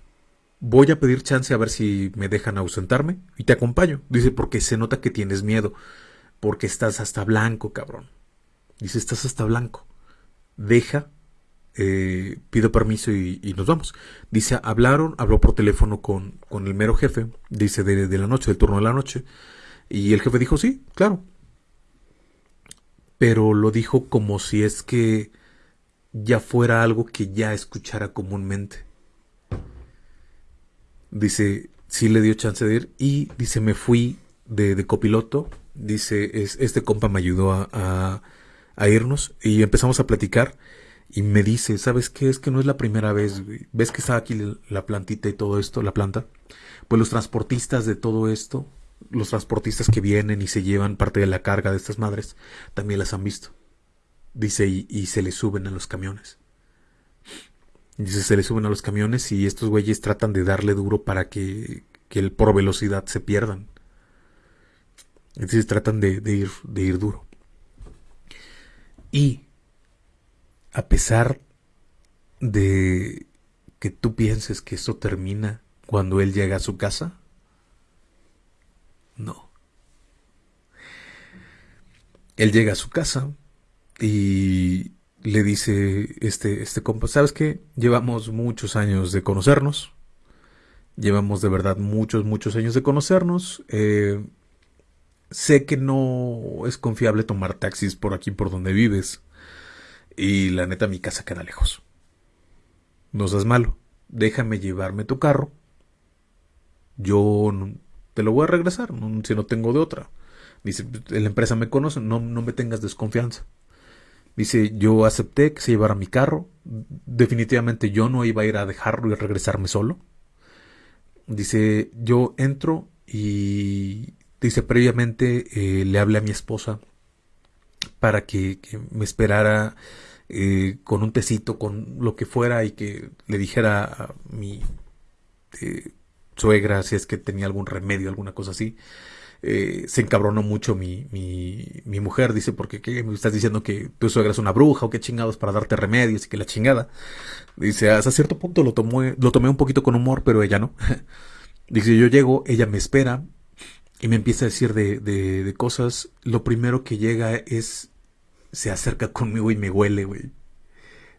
voy a pedir chance a ver si me dejan ausentarme y te acompaño. Dice, porque se nota que tienes miedo, porque estás hasta blanco, cabrón. Dice, estás hasta blanco. Deja, eh, pido permiso y, y, nos vamos. Dice, hablaron, habló por teléfono con, con el mero jefe, dice, de, de la noche, del turno de la noche. Y el jefe dijo, sí, claro. Pero lo dijo como si es que ya fuera algo que ya escuchara comúnmente Dice, sí le dio chance de ir y dice, me fui de, copiloto. Dice, es, este compa me ayudó a, a, irnos y empezamos a platicar y me dice, ¿sabes qué? Es que no es la primera vez, ¿ves que está aquí la plantita y todo esto, la planta? Pues los transportistas de todo esto, los transportistas que vienen y se llevan parte de la carga de estas madres, también las han visto. Dice, y, se le suben a los camiones. Dice, se le suben a los camiones y estos güeyes tratan de darle duro para que, que el, por velocidad se pierdan. Entonces tratan de, ir, de ir duro. Y a pesar de que tú pienses que esto termina cuando él llega a su casa, no. Él llega a su casa y le dice este, este compa, ¿sabes qué? Llevamos muchos años de conocernos. Llevamos de verdad muchos, muchos años de conocernos. Eh, sé que no es confiable tomar taxis por aquí, por donde vives. Y la neta, mi casa queda lejos. No seas malo. Déjame llevarme tu carro. Yo te lo voy a regresar, si no tengo de otra. Dice, la empresa me conoce, no, no me tengas desconfianza. Dice, yo acepté que se llevara mi carro. Definitivamente yo no iba a ir a dejarlo y regresarme solo. Dice, yo entro y dice, previamente eh, le hablé a mi esposa para que, me esperara eh, con un tecito, con lo que fuera y que le dijera a mi eh, suegra si es que tenía algún remedio, alguna cosa así se encabronó mucho mi, mi, mi mujer, dice, porque ¿qué? me estás diciendo que tu suegra es una bruja o qué chingados para darte remedios y que la chingada. Dice, hasta cierto punto lo tomé, lo tomé un poquito con humor, pero ella no. [LAUGHS] dice, yo llego, ella me espera y me empieza a decir de, de, de cosas. Lo primero que llega es, se acerca conmigo y me huele, güey.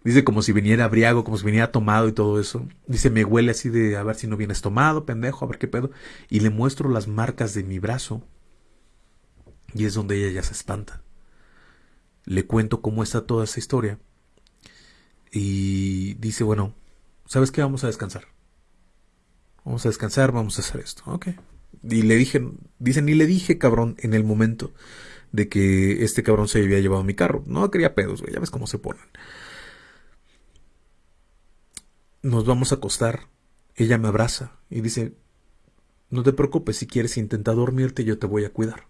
Dice como si viniera abriago, como si viniera tomado y todo eso. Dice, me huele así de a ver si no vienes tomado, pendejo, a ver qué pedo. Y le muestro las marcas de mi brazo. Y es donde ella ya se espanta. Le cuento cómo está toda esa historia. Y dice, bueno, ¿sabes qué? Vamos a descansar. Vamos a descansar, vamos a hacer esto. Ok. Y le dije, dice, ni le dije, cabrón, en el momento de que este cabrón se había llevado mi carro. No quería pedos, güey, ya ves cómo se ponen. nos vamos a acostar. Ella me abraza y dice, no te preocupes, si quieres intentar dormirte, yo te voy a cuidar.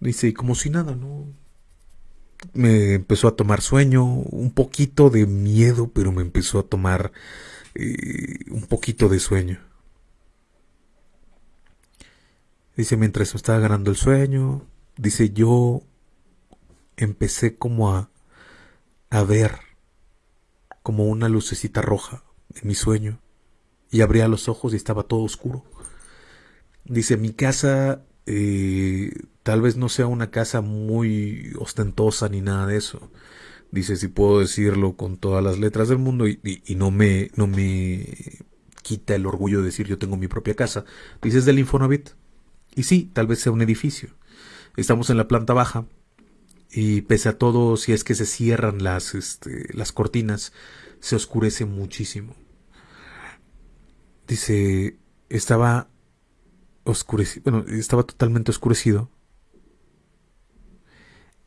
Dice, y como si nada, ¿no? Me empezó a tomar sueño, un poquito de miedo, pero me empezó a tomar eh, un poquito de sueño. Dice, mientras me estaba ganando el sueño, dice, yo empecé como a, a ver como una lucecita roja en mi sueño y abría los ojos y estaba todo oscuro. Dice, mi casa eh, tal vez no sea una casa muy ostentosa ni nada de eso. Dice, si puedo decirlo con todas las letras del mundo y, no, me, no me quita el orgullo de decir yo tengo mi propia casa. Dice, es del Infonavit. Y sí, tal vez sea un edificio. Estamos en la planta baja y pese a todo, si es que se cierran las, este, las cortinas, se oscurece muchísimo. Dice, estaba oscurecido, bueno, estaba totalmente oscurecido.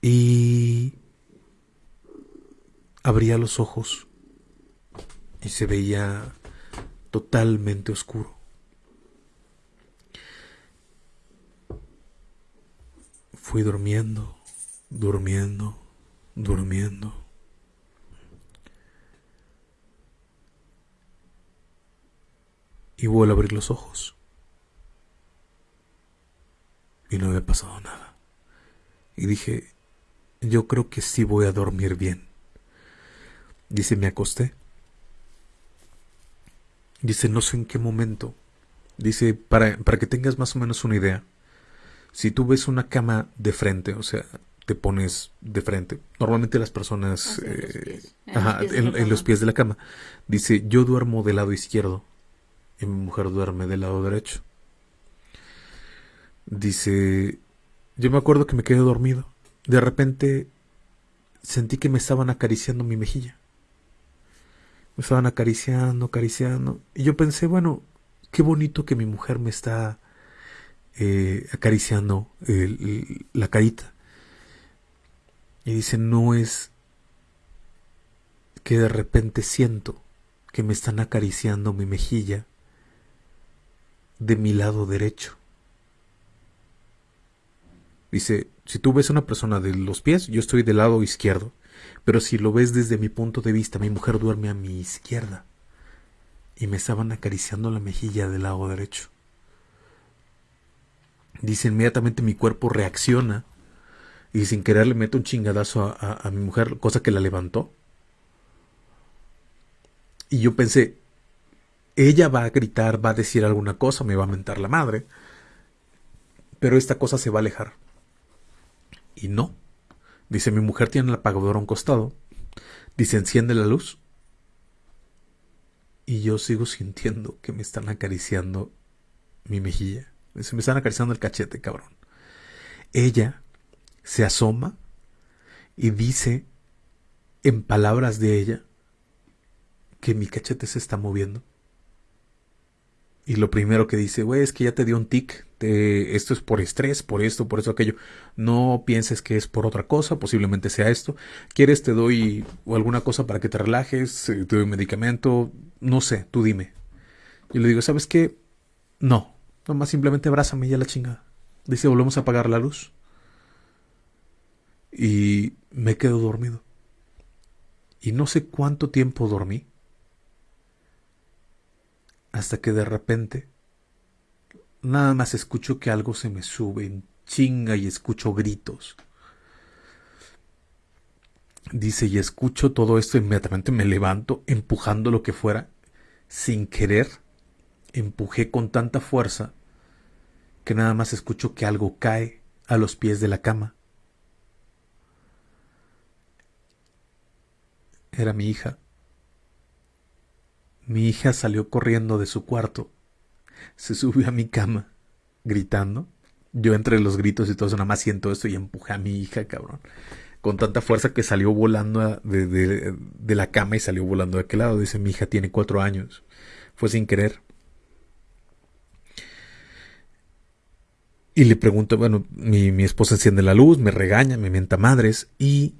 Y abría los ojos y se veía totalmente oscuro. Fui durmiendo, durmiendo, durmiendo. Y vuelvo a abrir los ojos. Y no había pasado nada. Y dije, yo creo que sí voy a dormir bien. Dice, me acosté. Dice, no sé en qué momento. Dice, para, para que tengas más o menos una idea si tú ves una cama de frente, o sea, te pones de frente. Normalmente las personas eh, en, los pies de la cama. Dice, yo duermo del lado izquierdo y mi mujer duerme del lado derecho. Dice, yo me acuerdo que me quedé dormido. De repente sentí que me estaban acariciando mi mejilla. Me estaban acariciando, acariciando. Y yo pensé, bueno, qué bonito que mi mujer me está eh, acariciando la carita. Y dice, no es que de repente siento que me están acariciando mi mejilla de mi lado derecho. Dice, si tú ves a una persona de los pies, yo estoy del lado izquierdo. Pero si lo ves desde mi punto de vista, mi mujer duerme a mi izquierda. Y me estaban acariciando la mejilla del lado derecho. Dice, inmediatamente mi cuerpo reacciona y sin querer le meto un chingadazo a, mi mujer, cosa que la levantó. Y yo pensé, ella va a gritar, va a decir alguna cosa, me va a mentar la madre, pero esta cosa se va a alejar. Y no. Dice, mi mujer tiene el apagador a un costado. Dice, enciende la luz. Y yo sigo sintiendo que me están acariciando mi mejilla. Se me están acariciando el cachete, cabrón. Ella se asoma y dice, en palabras de ella, que mi cachete se está moviendo. Y lo primero que dice, güey, es que ya te dio un tic. esto es por estrés, por esto, por eso, aquello. No pienses que es por otra cosa, posiblemente sea esto. ¿Quieres te doy alguna cosa para que te relajes? Eh, ¿Te doy medicamento? No sé, tú dime. Y le digo, ¿sabes qué? No, Nomás simplemente abrázame ya la chingada. Dice, volvemos a apagar la luz. Y me quedo dormido. Y no sé cuánto tiempo dormí. Hasta que de repente nada más escucho que algo se me sube en chinga y escucho gritos. Dice, y escucho todo esto, inmediatamente me levanto, empujando lo que fuera, sin querer, empujé con tanta fuerza que nada más escucho que algo cae a los pies de la cama. Era mi hija. Mi hija salió corriendo de su cuarto, se subió a mi cama, gritando. Yo entre los gritos y todo eso nada más siento esto y empujé a mi hija, cabrón. Con tanta fuerza que salió volando de, de la cama y salió volando de aquel lado. Dice, mi hija tiene cuatro años. Fue sin querer. Y le pregunto, bueno, mi, mi, esposa enciende la luz, me regaña, me mienta madres y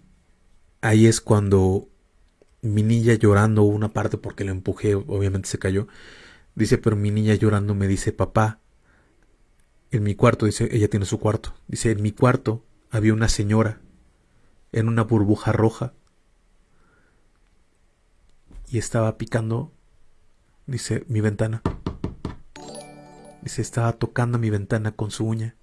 ahí es cuando mi niña llorando una parte porque la empujé, obviamente se cayó. Dice, pero mi niña llorando me dice, papá, en mi cuarto, dice, ella tiene su cuarto. Dice, en mi cuarto había una señora en una burbuja roja y estaba picando, dice, mi ventana. Dice, estaba tocando mi ventana con su uña.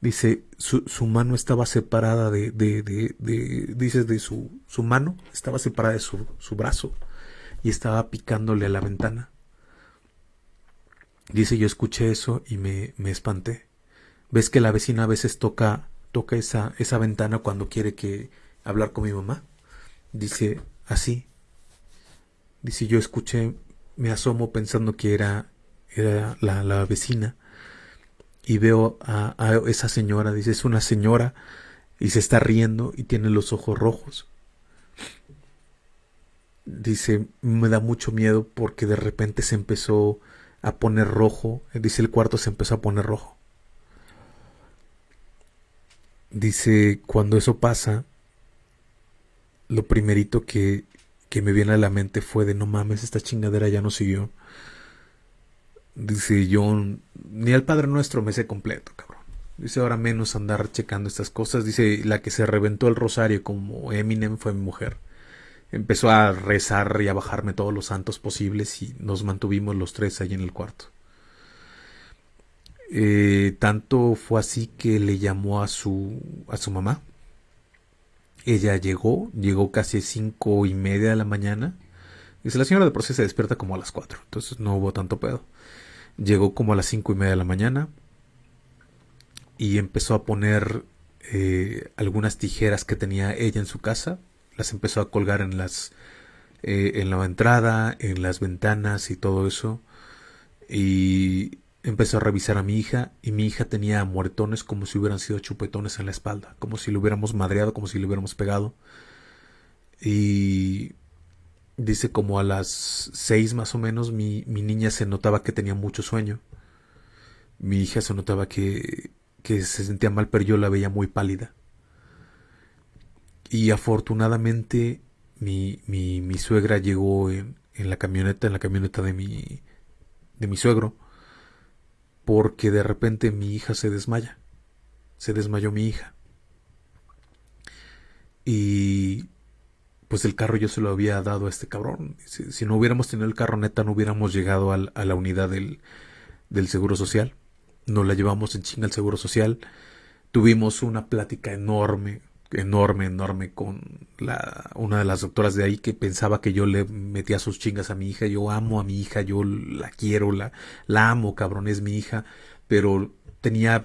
Dice, su, su mano estaba separada de, de, de, de dice, de su, su, mano, estaba separada de su, su brazo y estaba picándole a la ventana. Dice, yo escuché eso y me, me espanté. ¿Ves que la vecina a veces toca, toca esa, esa ventana cuando quiere que hablar con mi mamá? Dice, así. Dice, yo escuché, me asomo pensando que era, era la, la vecina y veo a, a, esa señora, dice, es una señora y se está riendo y tiene los ojos rojos. Dice, me da mucho miedo porque de repente se empezó a poner rojo, dice el cuarto se empezó a poner rojo. Dice, cuando eso pasa, lo primerito que, que me viene a la mente fue de no mames, esta chingadera ya no siguió. Dice yo, ni al Padre Nuestro me sé completo, cabrón. Dice ahora menos andar checando estas cosas. Dice la que se reventó el rosario como Eminem fue mi mujer. Empezó a rezar y a bajarme todos los santos posibles y nos mantuvimos los tres ahí en el cuarto. Eh, tanto fue así que le llamó a su a su mamá. Ella llegó, llegó casi cinco y media de la mañana. Dice la señora de proceso se despierta como a las cuatro, entonces no hubo tanto pedo. Llegó como a las cinco y media de la mañana y empezó a poner eh, algunas tijeras que tenía ella en su casa. Las empezó a colgar en las eh, en la entrada, en las ventanas y todo eso. Y empezó a revisar a mi hija y mi hija tenía muertones como si hubieran sido chupetones en la espalda, como si le hubiéramos madreado, como si le hubiéramos pegado. Y Dice como a las seis más o menos mi, mi niña se notaba que tenía mucho sueño. Mi hija se notaba que, que se sentía mal, pero yo la veía muy pálida. Y afortunadamente mi, mi, mi suegra llegó en, en, la camioneta, en la camioneta de mi, de mi suegro, porque de repente mi hija se desmaya. Se desmayó mi hija. Y pues el carro yo se lo había dado a este cabrón. Si, no hubiéramos tenido el carro neta, no hubiéramos llegado a la unidad del, del Seguro Social. Nos la llevamos en chinga al Seguro Social. Tuvimos una plática enorme, enorme, enorme con la, una de las doctoras de ahí que pensaba que yo le metía sus chingas a mi hija. Yo amo a mi hija, yo la quiero, la, la amo, cabrón, es mi hija. Pero tenía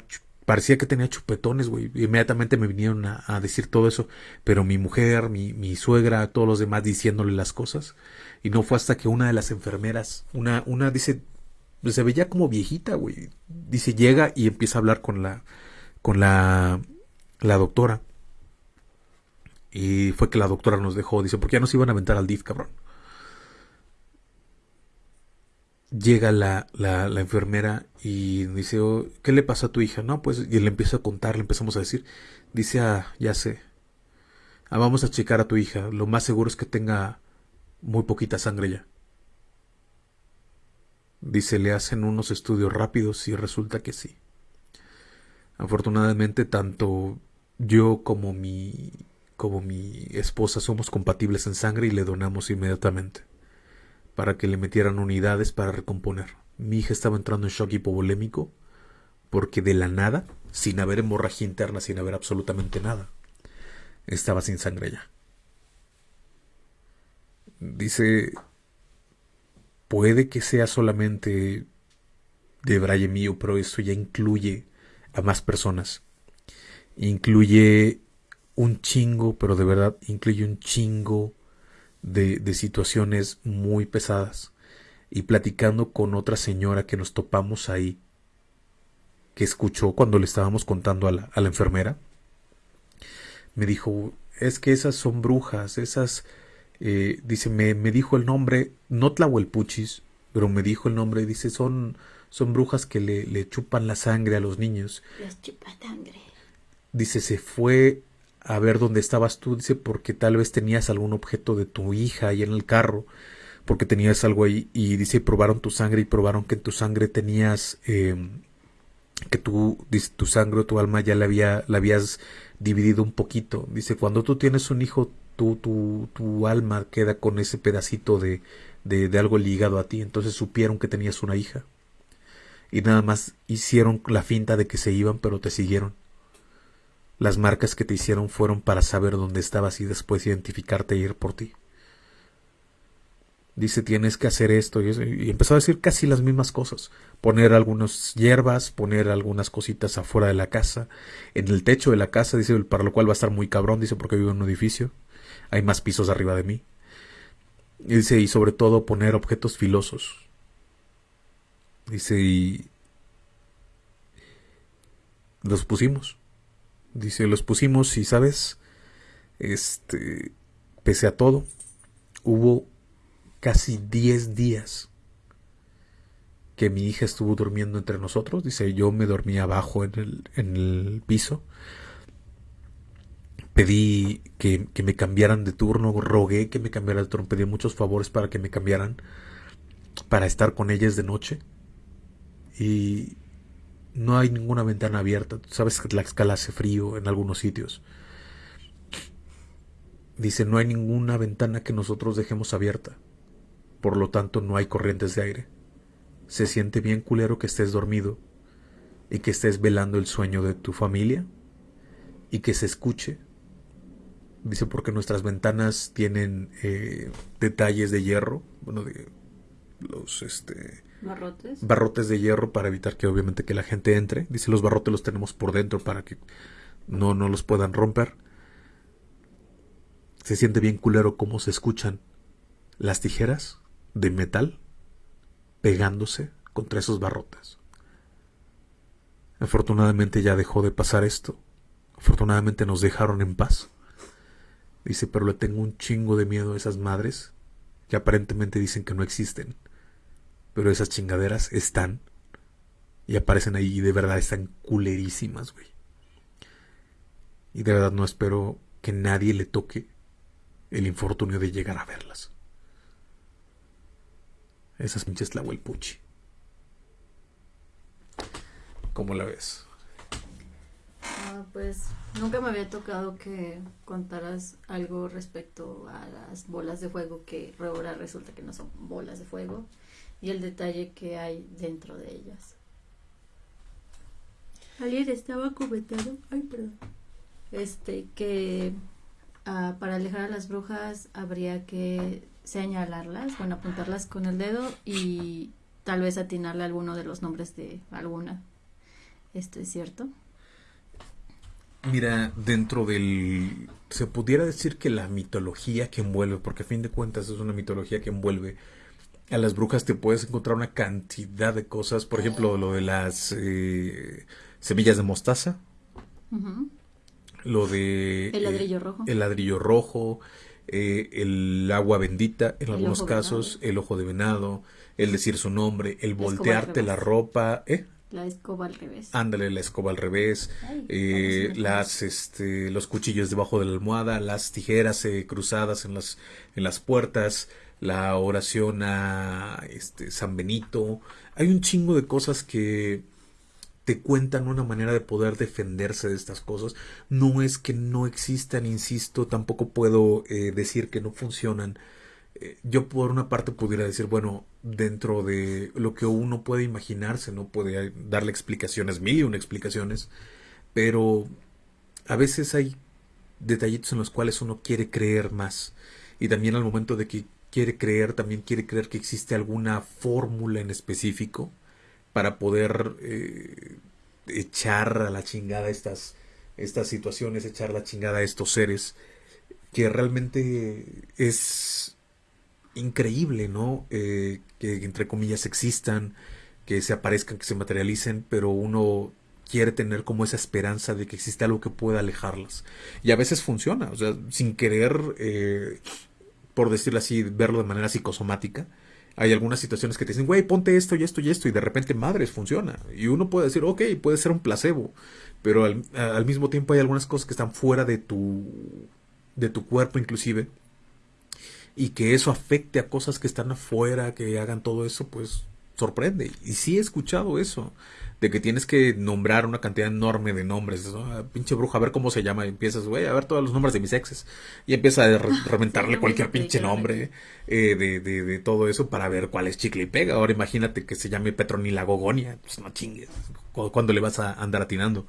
parecía que tenía chupetones, güey. Inmediatamente me vinieron a, decir todo eso. Pero mi mujer, mi, mi, suegra, todos los demás diciéndole las cosas. Y no fue hasta que una de las enfermeras, una, una dice, se veía como viejita, güey. Dice, llega y empieza a hablar con la, con la, la doctora. Y fue que la doctora nos dejó. Dice, porque ya nos iban a aventar al DIF, cabrón llega la, la, enfermera y dice, oh, ¿qué le pasa a tu hija? No, pues, y le empieza a contar, le empezamos a decir, dice, ah, ya sé, ah, vamos a checar a tu hija, lo más seguro es que tenga muy poquita sangre ya. Dice, le hacen unos estudios rápidos y resulta que sí. Afortunadamente, tanto yo como mi, como mi esposa somos compatibles en sangre y le donamos inmediatamente para que le metieran unidades para recomponer. Mi hija estaba entrando en shock hipovolémico porque de la nada, sin haber hemorragia interna, sin haber absolutamente nada, estaba sin sangre ya. Dice, puede que sea solamente de Braille mío, pero esto ya incluye a más personas. Incluye un chingo, pero de verdad incluye un chingo de, situaciones muy pesadas y platicando con otra señora que nos topamos ahí, que escuchó cuando le estábamos contando a la, a la enfermera, me dijo, es que esas son brujas, esas, eh, dice, me, me, dijo el nombre, no Tlahuelpuchis, pero me dijo el nombre, dice, son, son brujas que le, le chupan la sangre a los niños. Les chupa sangre. Dice, se fue a ver dónde estabas tú, dice, porque tal vez tenías algún objeto de tu hija ahí en el carro, porque tenías algo ahí, y dice, probaron tu sangre y probaron que en tu sangre tenías, eh, que tú, dice, tu sangre o tu alma ya la, había, la habías dividido un poquito. Dice, cuando tú tienes un hijo, tu, tu, tu alma queda con ese pedacito de, de, de algo ligado a ti, entonces supieron que tenías una hija. Y nada más hicieron la finta de que se iban, pero te siguieron. Las marcas que te hicieron fueron para saber dónde estabas y después identificarte e ir por ti. Dice, tienes que hacer esto y, eso, y empezó a decir casi las mismas cosas. Poner algunas hierbas, poner algunas cositas afuera de la casa, en el techo de la casa, dice, para lo cual va a estar muy cabrón, dice, porque vivo en un edificio. Hay más pisos arriba de mí. Dice, y sobre todo poner objetos filosos. Dice, y los pusimos. Dice, los pusimos y, ¿sabes? Este, pese a todo, hubo casi 10 días que mi hija estuvo durmiendo entre nosotros. Dice, yo me dormí abajo en el, en el piso. Pedí que, que, me cambiaran de turno, rogué que me cambiaran de turno, pedí muchos favores para que me cambiaran, para estar con ellas de noche. Y no hay ninguna ventana abierta. Sabes que la escala hace frío en algunos sitios. Dice, no hay ninguna ventana que nosotros dejemos abierta. Por lo tanto, no hay corrientes de aire. Se siente bien culero que estés dormido y que estés velando el sueño de tu familia y que se escuche. Dice porque nuestras ventanas tienen eh, detalles de hierro, bueno, de los este barrotes. barrotes de hierro para evitar que obviamente que la gente entre. Dice los barrotes los tenemos por dentro para que no, no los puedan romper. Se siente bien culero cómo se escuchan las tijeras de metal pegándose contra esos barrotes. Afortunadamente ya dejó de pasar esto. Afortunadamente nos dejaron en paz. Dice, pero le tengo un chingo de miedo a esas madres que aparentemente dicen que no existen. Pero esas chingaderas están. Y aparecen ahí y de verdad están culerísimas, güey. Y de verdad no espero que nadie le toque el infortunio de llegar a verlas. Esas pinches puchi. ¿Cómo la ves? Ah, pues nunca me había tocado que contaras algo respecto a las bolas de fuego que ahora resulta que no son bolas de fuego y el detalle que hay dentro de ellas. Alguien estaba comentando, ay perdón, este que uh, para alejar a las brujas habría que señalarlas, bueno, apuntarlas con el dedo y tal vez atinarle alguno de los nombres de alguna. ¿Esto es cierto? Mira, dentro del... Se pudiera decir que la mitología que envuelve, porque a fin de cuentas es una mitología que envuelve a las brujas, te puedes encontrar una cantidad de cosas. Por ejemplo, lo de las eh, semillas de mostaza. Lo de... El ladrillo rojo. El ladrillo rojo. eh, el agua bendita, en El algunos casos, venado. el ojo de venado, el decir su nombre, el voltearte la ropa, ¿eh? La escoba al revés. Ándale, la escoba al revés, Ay, eh, las, este, los cuchillos debajo de la almohada, las tijeras eh, cruzadas en las, en las puertas, la oración a este, San Benito. Hay un chingo de cosas que te cuentan una manera de poder defenderse de estas cosas. No es que no existan, insisto, tampoco puedo eh, decir que no funcionan. Eh, Yo por una parte pudiera decir, bueno, dentro de lo que uno puede imaginarse, no puede darle explicaciones, mil y una explicaciones, pero a veces hay detallitos en los cuales uno quiere creer más. Y también al momento de que quiere creer, también quiere creer que existe alguna fórmula en específico para poder eh, echar a la chingada estas, estas situaciones, echar la chingada a estos seres, que realmente es increíble, ¿no? Eh, que entre comillas existan, que se aparezcan, que se materialicen, pero uno quiere tener como esa esperanza de que existe algo que pueda alejarlas. Y a veces funciona, o sea, sin querer, eh, por decirlo así, verlo de manera psicosomática, Hay algunas situaciones que te dicen, güey, ponte esto y esto y esto, y de repente, madres, funciona. Y uno puede decir, ok, puede ser un placebo, pero al, al mismo tiempo hay algunas cosas que están fuera de tu, de tu cuerpo inclusive, y que eso afecte a cosas que están afuera, que hagan todo eso, pues sorprende. Y sí he escuchado eso de que tienes que nombrar una cantidad enorme de nombres. Ah, pinche bruja, a ver cómo se llama. Y empiezas, güey, a ver todos los nombres de mis exes. Y empieza a [LAUGHS] reventarle cualquier pinche nombre eh, de, de, de, todo eso para ver cuál es chicle y pega. Ahora imagínate que se llame Petronila Gogonia. Pues no chingues. ¿Cuándo le vas a andar atinando?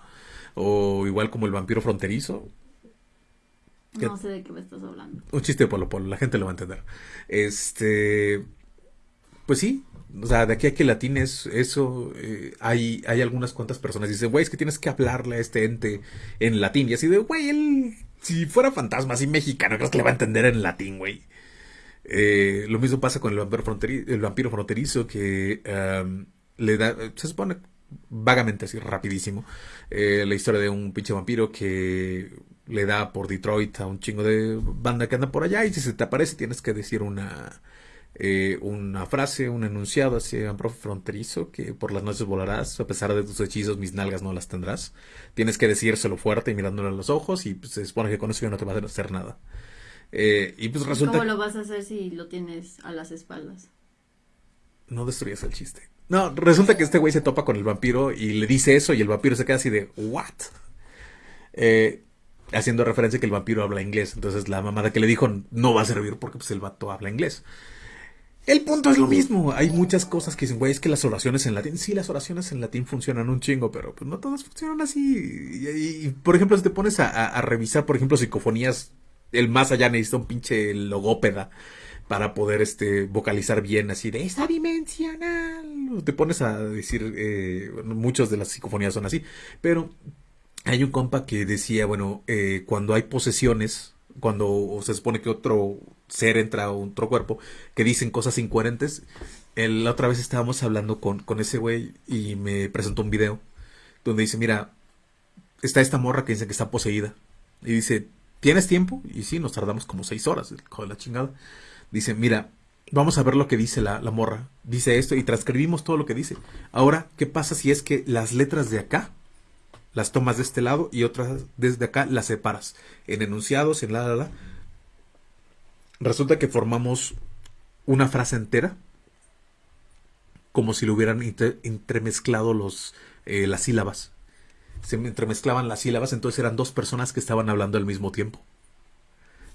O igual como el vampiro fronterizo. No sé de qué me estás hablando. Un chiste de Polo Polo, la gente lo va a entender. Este. Pues sí, o sea, de aquí a que latines eso, eh, hay, hay algunas cuantas personas que dicen, güey, es que tienes que hablarle a este ente en latín. Y así de, güey, él, si fuera fantasma así mexicano, creo que le va a entender en latín, güey. Eh, lo mismo pasa con el vampiro, fronterizo, el vampiro fronterizo que le da, se supone vagamente así, rapidísimo, eh, la historia de un pinche vampiro que le da por Detroit a un chingo de banda que anda por allá y si se te aparece tienes que decir una eh, una frase, un enunciado hacia un profe fronterizo que por las noches volarás, a pesar de tus hechizos mis nalgas no las tendrás. Tienes que decírselo fuerte y mirándole a los ojos y pues, se supone que con eso ya no te va a hacer nada. Eh, y pues resulta... ¿Cómo lo vas a hacer si lo tienes a las espaldas? No destruyas el chiste. No, resulta que este güey se topa con el vampiro y le dice eso y el vampiro se queda así de, ¿what? Eh, haciendo referencia que el vampiro habla inglés. Entonces la mamada que le dijo no va a servir porque pues el vato habla inglés. El punto es lo mismo. Hay muchas cosas que dicen, güey, es que las oraciones en latín, sí, las oraciones en latín funcionan un chingo, pero pues no todas funcionan así. Y, por ejemplo, si te pones a, revisar, por ejemplo, psicofonías, el más allá necesita un pinche logópeda para poder este vocalizar bien así de esta dimensional. Te pones a decir, eh, muchas de las psicofonías son así, pero hay un compa que decía, bueno, eh, cuando hay posesiones, cuando se supone que otro ser entra a otro cuerpo, que dicen cosas incoherentes. la otra vez estábamos hablando con, con ese güey y me presentó un video donde dice, mira, está esta morra que dice que está poseída. Y dice, ¿tienes tiempo? Y sí, nos tardamos como seis horas, de la chingada. Dice, mira, vamos a ver lo que dice la, la morra. Dice esto y transcribimos todo lo que dice. Ahora, ¿qué pasa si es que las letras de acá las tomas de este lado y otras desde acá las separas en enunciados, en la, la, la. Resulta que formamos una frase entera como si lo hubieran entremezclado los, eh, las sílabas. Se entremezclaban las sílabas, entonces eran dos personas que estaban hablando al mismo tiempo.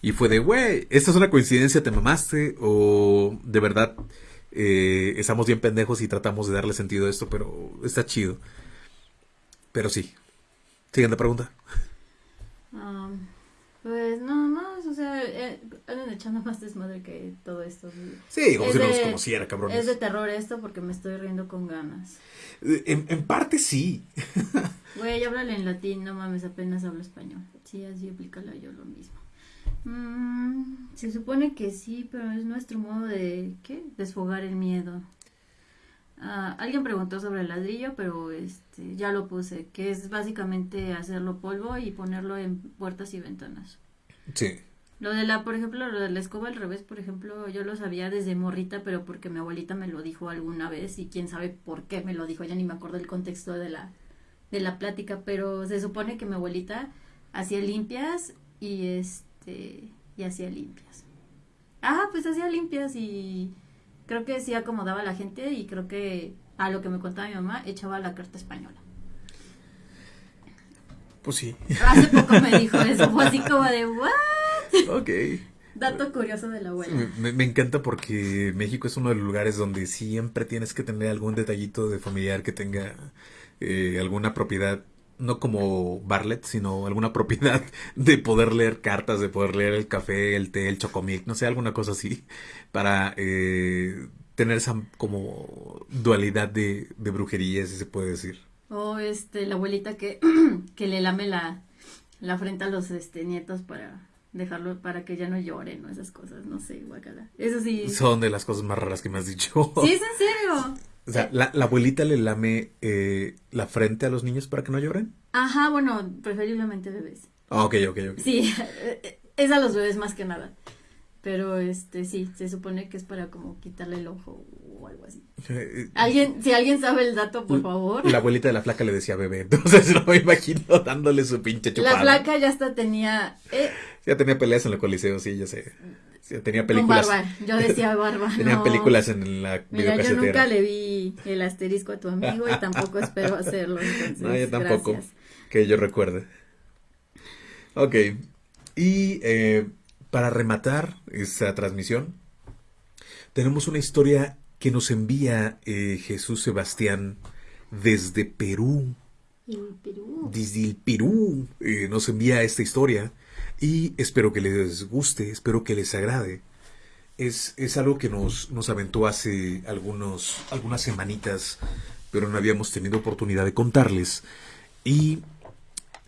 Y fue de, güey, ¿esta es una coincidencia? ¿Te mamaste? ¿O de verdad eh, estamos bien pendejos y tratamos de darle sentido a esto? Pero está chido. Pero sí, Siguiente pregunta. pues no más, o sea, eh, andan echando más desmadre que todo esto. Sí, como si no los conociera, cabrón. Es de terror esto porque me estoy riendo con ganas. Eh, en, en parte sí. [LAUGHS] Güey, háblale en latín, no mames, apenas hablo español. Sí, así aplícala yo lo mismo. Mm, se supone que sí, pero es nuestro modo de, ¿qué? Desfogar el miedo. Ah, alguien preguntó sobre el ladrillo, pero este, ya lo puse, que es básicamente hacerlo polvo y ponerlo en puertas y ventanas. Sí. Lo de la, por ejemplo, lo de la escoba al revés, por ejemplo, yo lo sabía desde morrita, pero porque mi abuelita me lo dijo alguna vez y quién sabe por qué me lo dijo, ya ni me acuerdo el contexto de la, de la plática, pero se supone que mi abuelita hacía limpias y este, y hacía limpias. Ah, pues hacía limpias y creo que sí acomodaba a la gente y creo que a lo que me contaba mi mamá echaba la carta española. Pues sí. Hace poco me [LAUGHS] dijo eso, fue así como de, ¿what? Ok. Dato curioso de la abuela. Me, me, encanta porque México es uno de los lugares donde siempre tienes que tener algún detallito de familiar que tenga eh, alguna propiedad no como Barlet, sino alguna propiedad [LAUGHS] de poder leer cartas, de poder leer el café, el té, el chocomic, no sé, alguna cosa así, para eh, tener esa como dualidad de, de brujería, si se puede decir. O este, la abuelita que, [CLEARS THROAT] que le lame la, la frente a los este, nietos para dejarlo, para que ya no lloren o esas cosas, no sé, guacala. Eso sí. Son de las cosas más raras que me has dicho. [LAUGHS] Sí, es en serio. O sea, ¿la, abuelita le lame eh, la frente a los niños para que no lloren? Ajá, bueno, preferiblemente bebés. Ah, ok, ok, ok. Sí, [LAUGHS] es a los bebés más que nada. Pero este sí, se supone que es para como quitarle el ojo o algo así. Eh, Alguien, si alguien sabe el dato, por favor. La abuelita de la flaca le decía bebé, [LAUGHS] entonces no me imagino dándole su pinche chupada. La flaca ya hasta tenía eh, Ya tenía peleas en el coliseo, sí, ya sé. Ya tenía con películas. barba. Yo decía barba. [LAUGHS] Tenía no. películas en la Mira, yo nunca le vi el asterisco a tu amigo y tampoco espero [LAUGHS] hacerlo. Entonces, No, yo tampoco. gracias. Que yo recuerde. Ok. Y eh, para rematar esta transmisión, tenemos una historia que nos envía eh, Jesús Sebastián desde Perú. Perú. Desde el Perú eh, nos envía esta historia. Y espero que les guste, espero que les agrade. Es, es algo que nos, nos aventó hace algunos, algunas semanitas, pero no habíamos tenido oportunidad de contarles. Y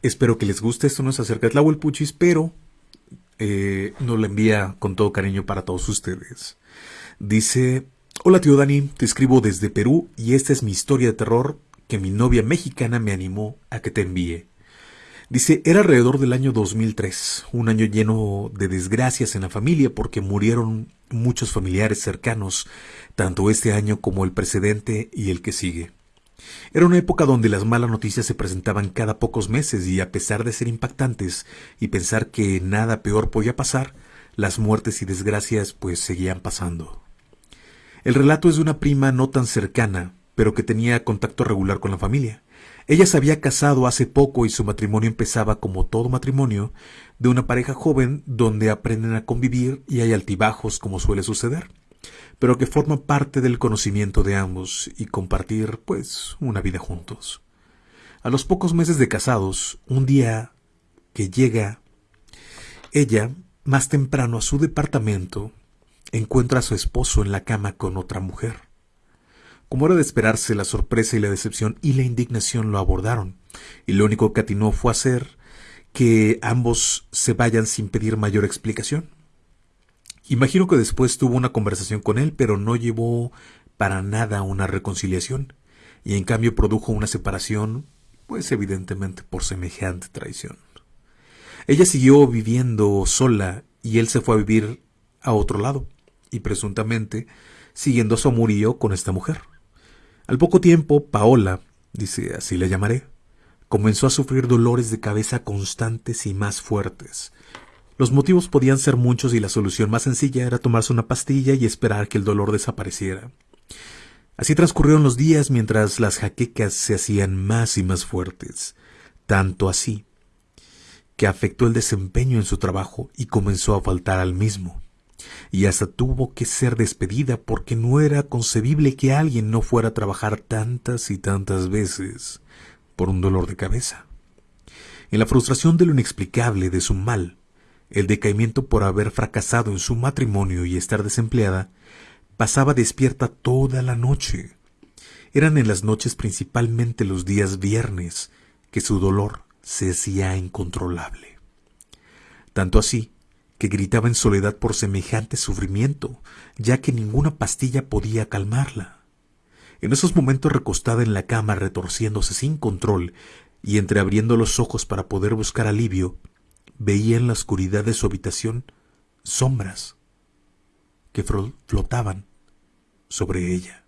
espero que les guste. Esto no es acerca de Tlahuelpuchis, pero eh, nos lo envía con todo cariño para todos ustedes. Dice, hola tío Dani, te escribo desde Perú y esta es mi historia de terror que mi novia mexicana me animó a que te envíe. Dice, era alrededor del año 2003, un año lleno de desgracias en la familia porque murieron muchos familiares cercanos, tanto este año como el precedente y el que sigue. Era una época donde las malas noticias se presentaban cada pocos meses y a pesar de ser impactantes y pensar que nada peor podía pasar, las muertes y desgracias pues seguían pasando. El relato es de una prima no tan cercana, pero que tenía contacto regular con la familia. Ella se había casado hace poco y su matrimonio empezaba como todo matrimonio de una pareja joven donde aprenden a convivir y hay altibajos como suele suceder, pero que forma parte del conocimiento de ambos y compartir pues una vida juntos. A los pocos meses de casados, un día que llega ella más temprano a su departamento, encuentra a su esposo en la cama con otra mujer. Como era de esperarse, la sorpresa y la decepción y la indignación lo abordaron, y lo único que atinó fue hacer que ambos se vayan sin pedir mayor explicación. Imagino que después tuvo una conversación con él, pero no llevó para nada una reconciliación, y en cambio produjo una separación, pues evidentemente por semejante traición. Ella siguió viviendo sola y él se fue a vivir a otro lado, y presuntamente siguiendo su amorío con esta mujer. Al poco tiempo, Paola, dice así la llamaré, comenzó a sufrir dolores de cabeza constantes y más fuertes. Los motivos podían ser muchos y la solución más sencilla era tomarse una pastilla y esperar que el dolor desapareciera. Así transcurrieron los días mientras las jaquecas se hacían más y más fuertes, tanto así que afectó el desempeño en su trabajo y comenzó a faltar al mismo y hasta tuvo que ser despedida porque no era concebible que alguien no fuera a trabajar tantas y tantas veces por un dolor de cabeza. En la frustración de lo inexplicable de su mal, el decaimiento por haber fracasado en su matrimonio y estar desempleada, pasaba despierta toda la noche. Eran en las noches principalmente los días viernes que su dolor se hacía incontrolable. Tanto así que gritaba en soledad por semejante sufrimiento, ya que ninguna pastilla podía calmarla. En esos momentos recostada en la cama, retorciéndose sin control y entreabriendo los ojos para poder buscar alivio, veía en la oscuridad de su habitación sombras que flotaban sobre ella.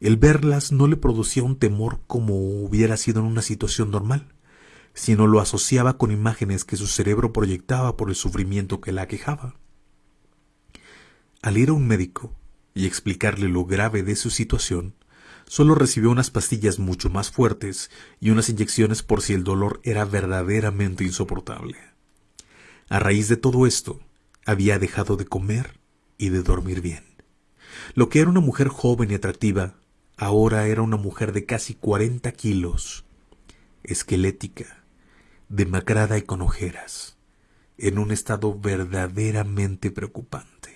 El verlas no le producía un temor como hubiera sido en una situación normal sino lo asociaba con imágenes que su cerebro proyectaba por el sufrimiento que la aquejaba. Al ir a un médico y explicarle lo grave de su situación, solo recibió unas pastillas mucho más fuertes y unas inyecciones por si el dolor era verdaderamente insoportable. A raíz de todo esto, había dejado de comer y de dormir bien. Lo que era una mujer joven y atractiva, ahora era una mujer de casi cuarenta kilos, esquelética, demacrada y con ojeras, en un estado verdaderamente preocupante.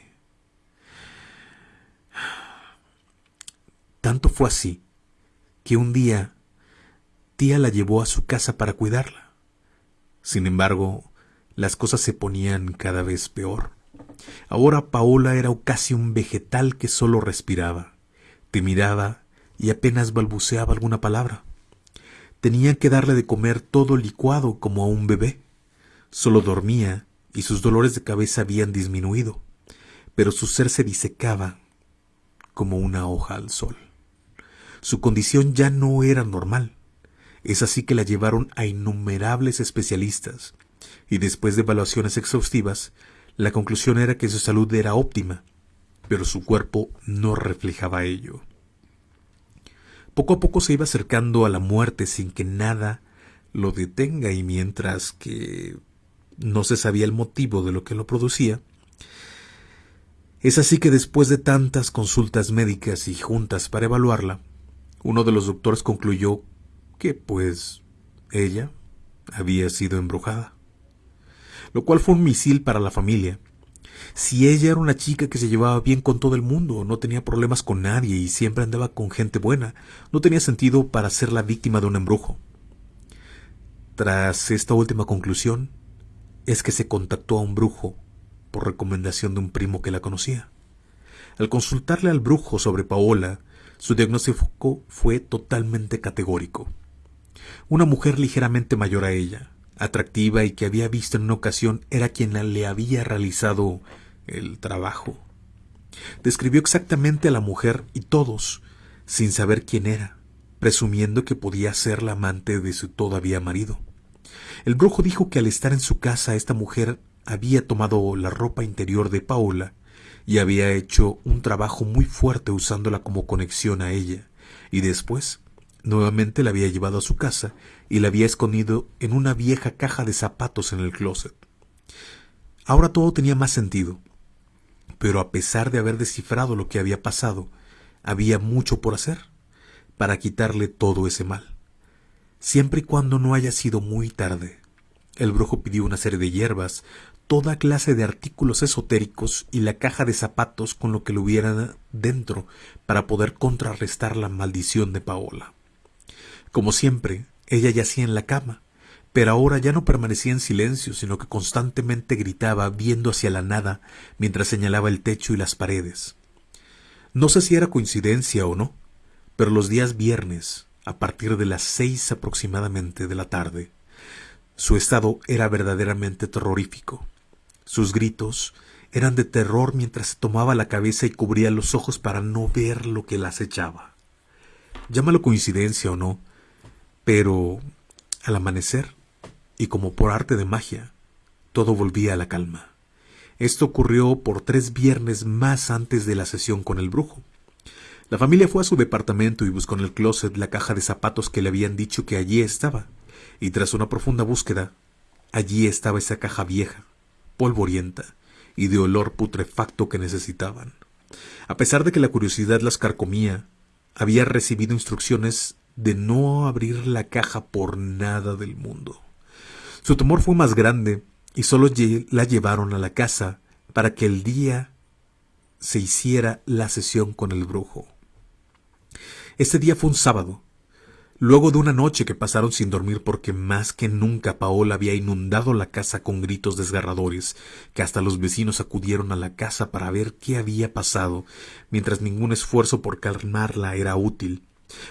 Tanto fue así que un día tía la llevó a su casa para cuidarla. Sin embargo, las cosas se ponían cada vez peor. Ahora Paola era casi un vegetal que solo respiraba, te miraba y apenas balbuceaba alguna palabra. Tenían que darle de comer todo licuado como a un bebé. Solo dormía y sus dolores de cabeza habían disminuido, pero su ser se disecaba como una hoja al sol. Su condición ya no era normal. Es así que la llevaron a innumerables especialistas, y después de evaluaciones exhaustivas, la conclusión era que su salud era óptima, pero su cuerpo no reflejaba ello. Poco a poco se iba acercando a la muerte sin que nada lo detenga y mientras que no se sabía el motivo de lo que lo producía, es así que después de tantas consultas médicas y juntas para evaluarla, uno de los doctores concluyó que, pues, ella había sido embrujada. Lo cual fue un misil para la familia. Si ella era una chica que se llevaba bien con todo el mundo, no tenía problemas con nadie y siempre andaba con gente buena, no tenía sentido para ser la víctima de un embrujo. Tras esta última conclusión, es que se contactó a un brujo por recomendación de un primo que la conocía. Al consultarle al brujo sobre Paola, su diagnóstico fue totalmente categórico. Una mujer ligeramente mayor a ella, atractiva y que había visto en una ocasión era quien le había realizado el trabajo. Describió exactamente a la mujer y todos, sin saber quién era, presumiendo que podía ser la amante de su todavía marido. El brujo dijo que al estar en su casa esta mujer había tomado la ropa interior de Paola y había hecho un trabajo muy fuerte usándola como conexión a ella, y después nuevamente la había llevado a su casa y la había escondido en una vieja caja de zapatos en el closet. Ahora todo tenía más sentido, pero a pesar de haber descifrado lo que había pasado, había mucho por hacer para quitarle todo ese mal. Siempre y cuando no haya sido muy tarde, el brujo pidió una serie de hierbas, toda clase de artículos esotéricos y la caja de zapatos con lo que lo hubiera dentro para poder contrarrestar la maldición de Paola. Como siempre, ella yacía en la cama, pero ahora ya no permanecía en silencio, sino que constantemente gritaba viendo hacia la nada mientras señalaba el techo y las paredes. No sé si era coincidencia o no, pero los días viernes, a partir de las seis aproximadamente de la tarde, su estado era verdaderamente terrorífico. Sus gritos eran de terror mientras se tomaba la cabeza y cubría los ojos para no ver lo que la acechaba. Llámalo coincidencia o no, pero al amanecer, y como por arte de magia, todo volvía a la calma. Esto ocurrió por tres viernes más antes de la sesión con el brujo. La familia fue a su departamento y buscó en el closet la caja de zapatos que le habían dicho que allí estaba y tras una profunda búsqueda, allí estaba esa caja vieja, polvorienta y de olor putrefacto que necesitaban. A pesar de que la curiosidad las carcomía, había recibido instrucciones de no abrir la caja por nada del mundo. Su temor fue más grande y solo la llevaron a la casa para que el día se hiciera la sesión con el brujo. Este día fue un sábado, Luego de una noche que pasaron sin dormir porque más que nunca Paola había inundado la casa con gritos desgarradores, que hasta los vecinos acudieron a la casa para ver qué había pasado, mientras ningún esfuerzo por calmarla era útil.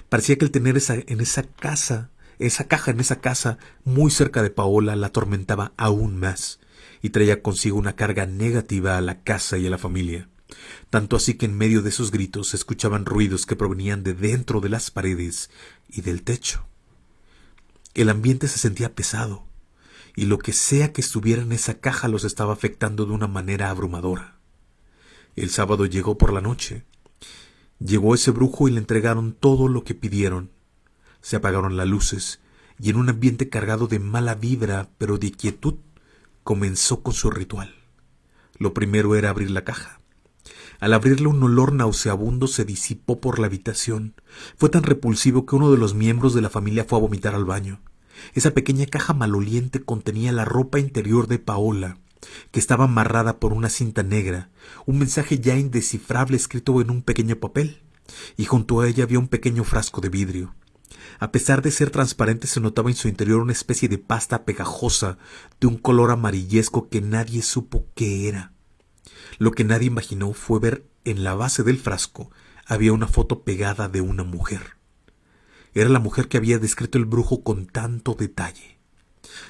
Parecía que el tener esa, en esa casa, esa caja en esa casa, muy cerca de Paola, la atormentaba aún más, y traía consigo una carga negativa a la casa y a la familia tanto así que en medio de esos gritos se escuchaban ruidos que provenían de dentro de las paredes y del techo. El ambiente se sentía pesado, y lo que sea que estuviera en esa caja los estaba afectando de una manera abrumadora. El sábado llegó por la noche. Llegó ese brujo y le entregaron todo lo que pidieron. Se apagaron las luces, y en un ambiente cargado de mala vibra, pero de quietud, comenzó con su ritual. Lo primero era abrir la caja. Al abrirle un olor nauseabundo se disipó por la habitación. Fue tan repulsivo que uno de los miembros de la familia fue a vomitar al baño. Esa pequeña caja maloliente contenía la ropa interior de Paola, que estaba amarrada por una cinta negra, un mensaje ya indescifrable escrito en un pequeño papel, y junto a ella había un pequeño frasco de vidrio. A pesar de ser transparente se notaba en su interior una especie de pasta pegajosa de un color amarillesco que nadie supo qué era. Lo que nadie imaginó fue ver en la base del frasco había una foto pegada de una mujer. Era la mujer que había descrito el brujo con tanto detalle.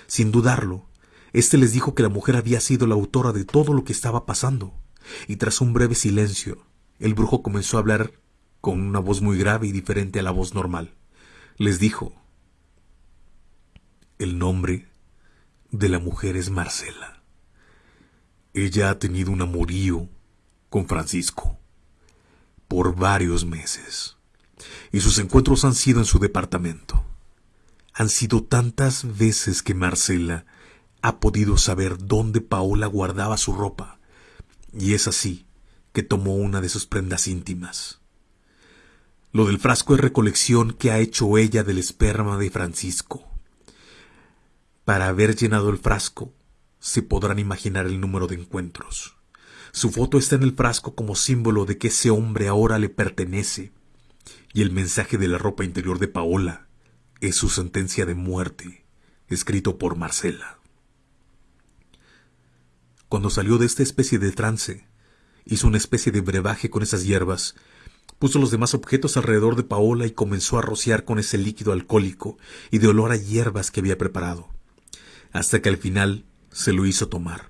Sin dudarlo, Este les dijo que la mujer había sido la autora de todo lo que estaba pasando, y tras un breve silencio, el brujo comenzó a hablar con una voz muy grave y diferente a la voz normal. Les dijo, el nombre de la mujer es Marcela. Ella ha tenido un amorío con Francisco por varios meses, y sus encuentros han sido en su departamento. Han sido tantas veces que Marcela ha podido saber dónde Paola guardaba su ropa, y es así que tomó una de sus prendas íntimas. Lo del frasco es recolección que ha hecho ella del esperma de Francisco. Para haber llenado el frasco, se podrán imaginar el número de encuentros. Su foto está en el frasco como símbolo de que ese hombre ahora le pertenece, y el mensaje de la ropa interior de Paola es su sentencia de muerte, escrito por Marcela. Cuando salió de esta especie de trance, hizo una especie de brebaje con esas hierbas, puso los demás objetos alrededor de Paola y comenzó a rociar con ese líquido alcohólico y de olor a hierbas que había preparado, hasta que al final se lo hizo tomar.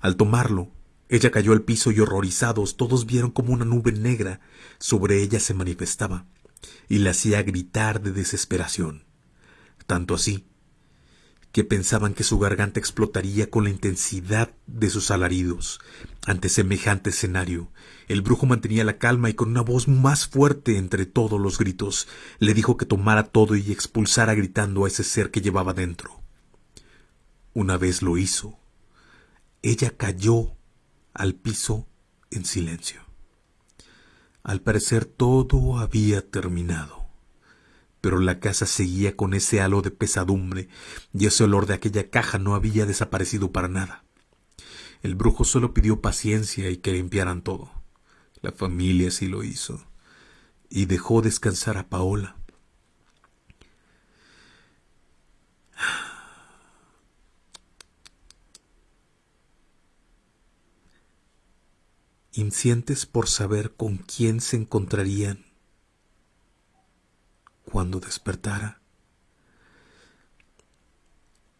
Al tomarlo, ella cayó al piso y horrorizados todos vieron como una nube negra sobre ella se manifestaba y la hacía gritar de desesperación. Tanto así que pensaban que su garganta explotaría con la intensidad de sus alaridos. Ante semejante escenario, el brujo mantenía la calma y con una voz más fuerte entre todos los gritos, le dijo que tomara todo y expulsara gritando a ese ser que llevaba dentro. Una vez lo hizo, ella cayó al piso en silencio. Al parecer todo había terminado pero la casa seguía con ese halo de pesadumbre y ese olor de aquella caja no había desaparecido para nada. El brujo solo pidió paciencia y que limpiaran todo. La familia sí lo hizo y dejó descansar a Paola. Incientes por saber con quién se encontrarían cuando despertara.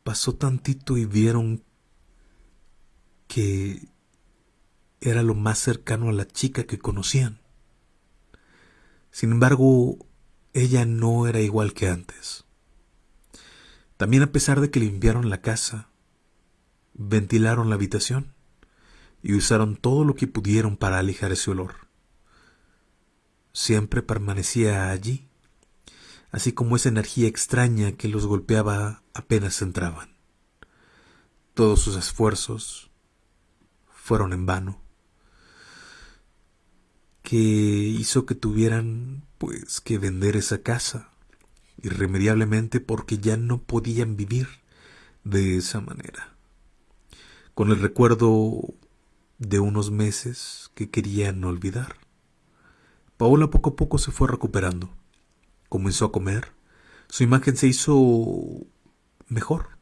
Pasó tantito y vieron que era lo más cercano a la chica que conocían. Sin embargo, ella no era igual que antes. También a pesar de que limpiaron la casa, ventilaron la habitación y usaron todo lo que pudieron para alejar ese olor. Siempre permanecía allí, así como esa energía extraña que los golpeaba apenas entraban. Todos sus esfuerzos fueron en vano, que hizo que tuvieran pues que vender esa casa irremediablemente porque ya no podían vivir de esa manera. Con el recuerdo de unos meses que querían olvidar. Paola poco a poco se fue recuperando comenzó a comer, su imagen se hizo mejor.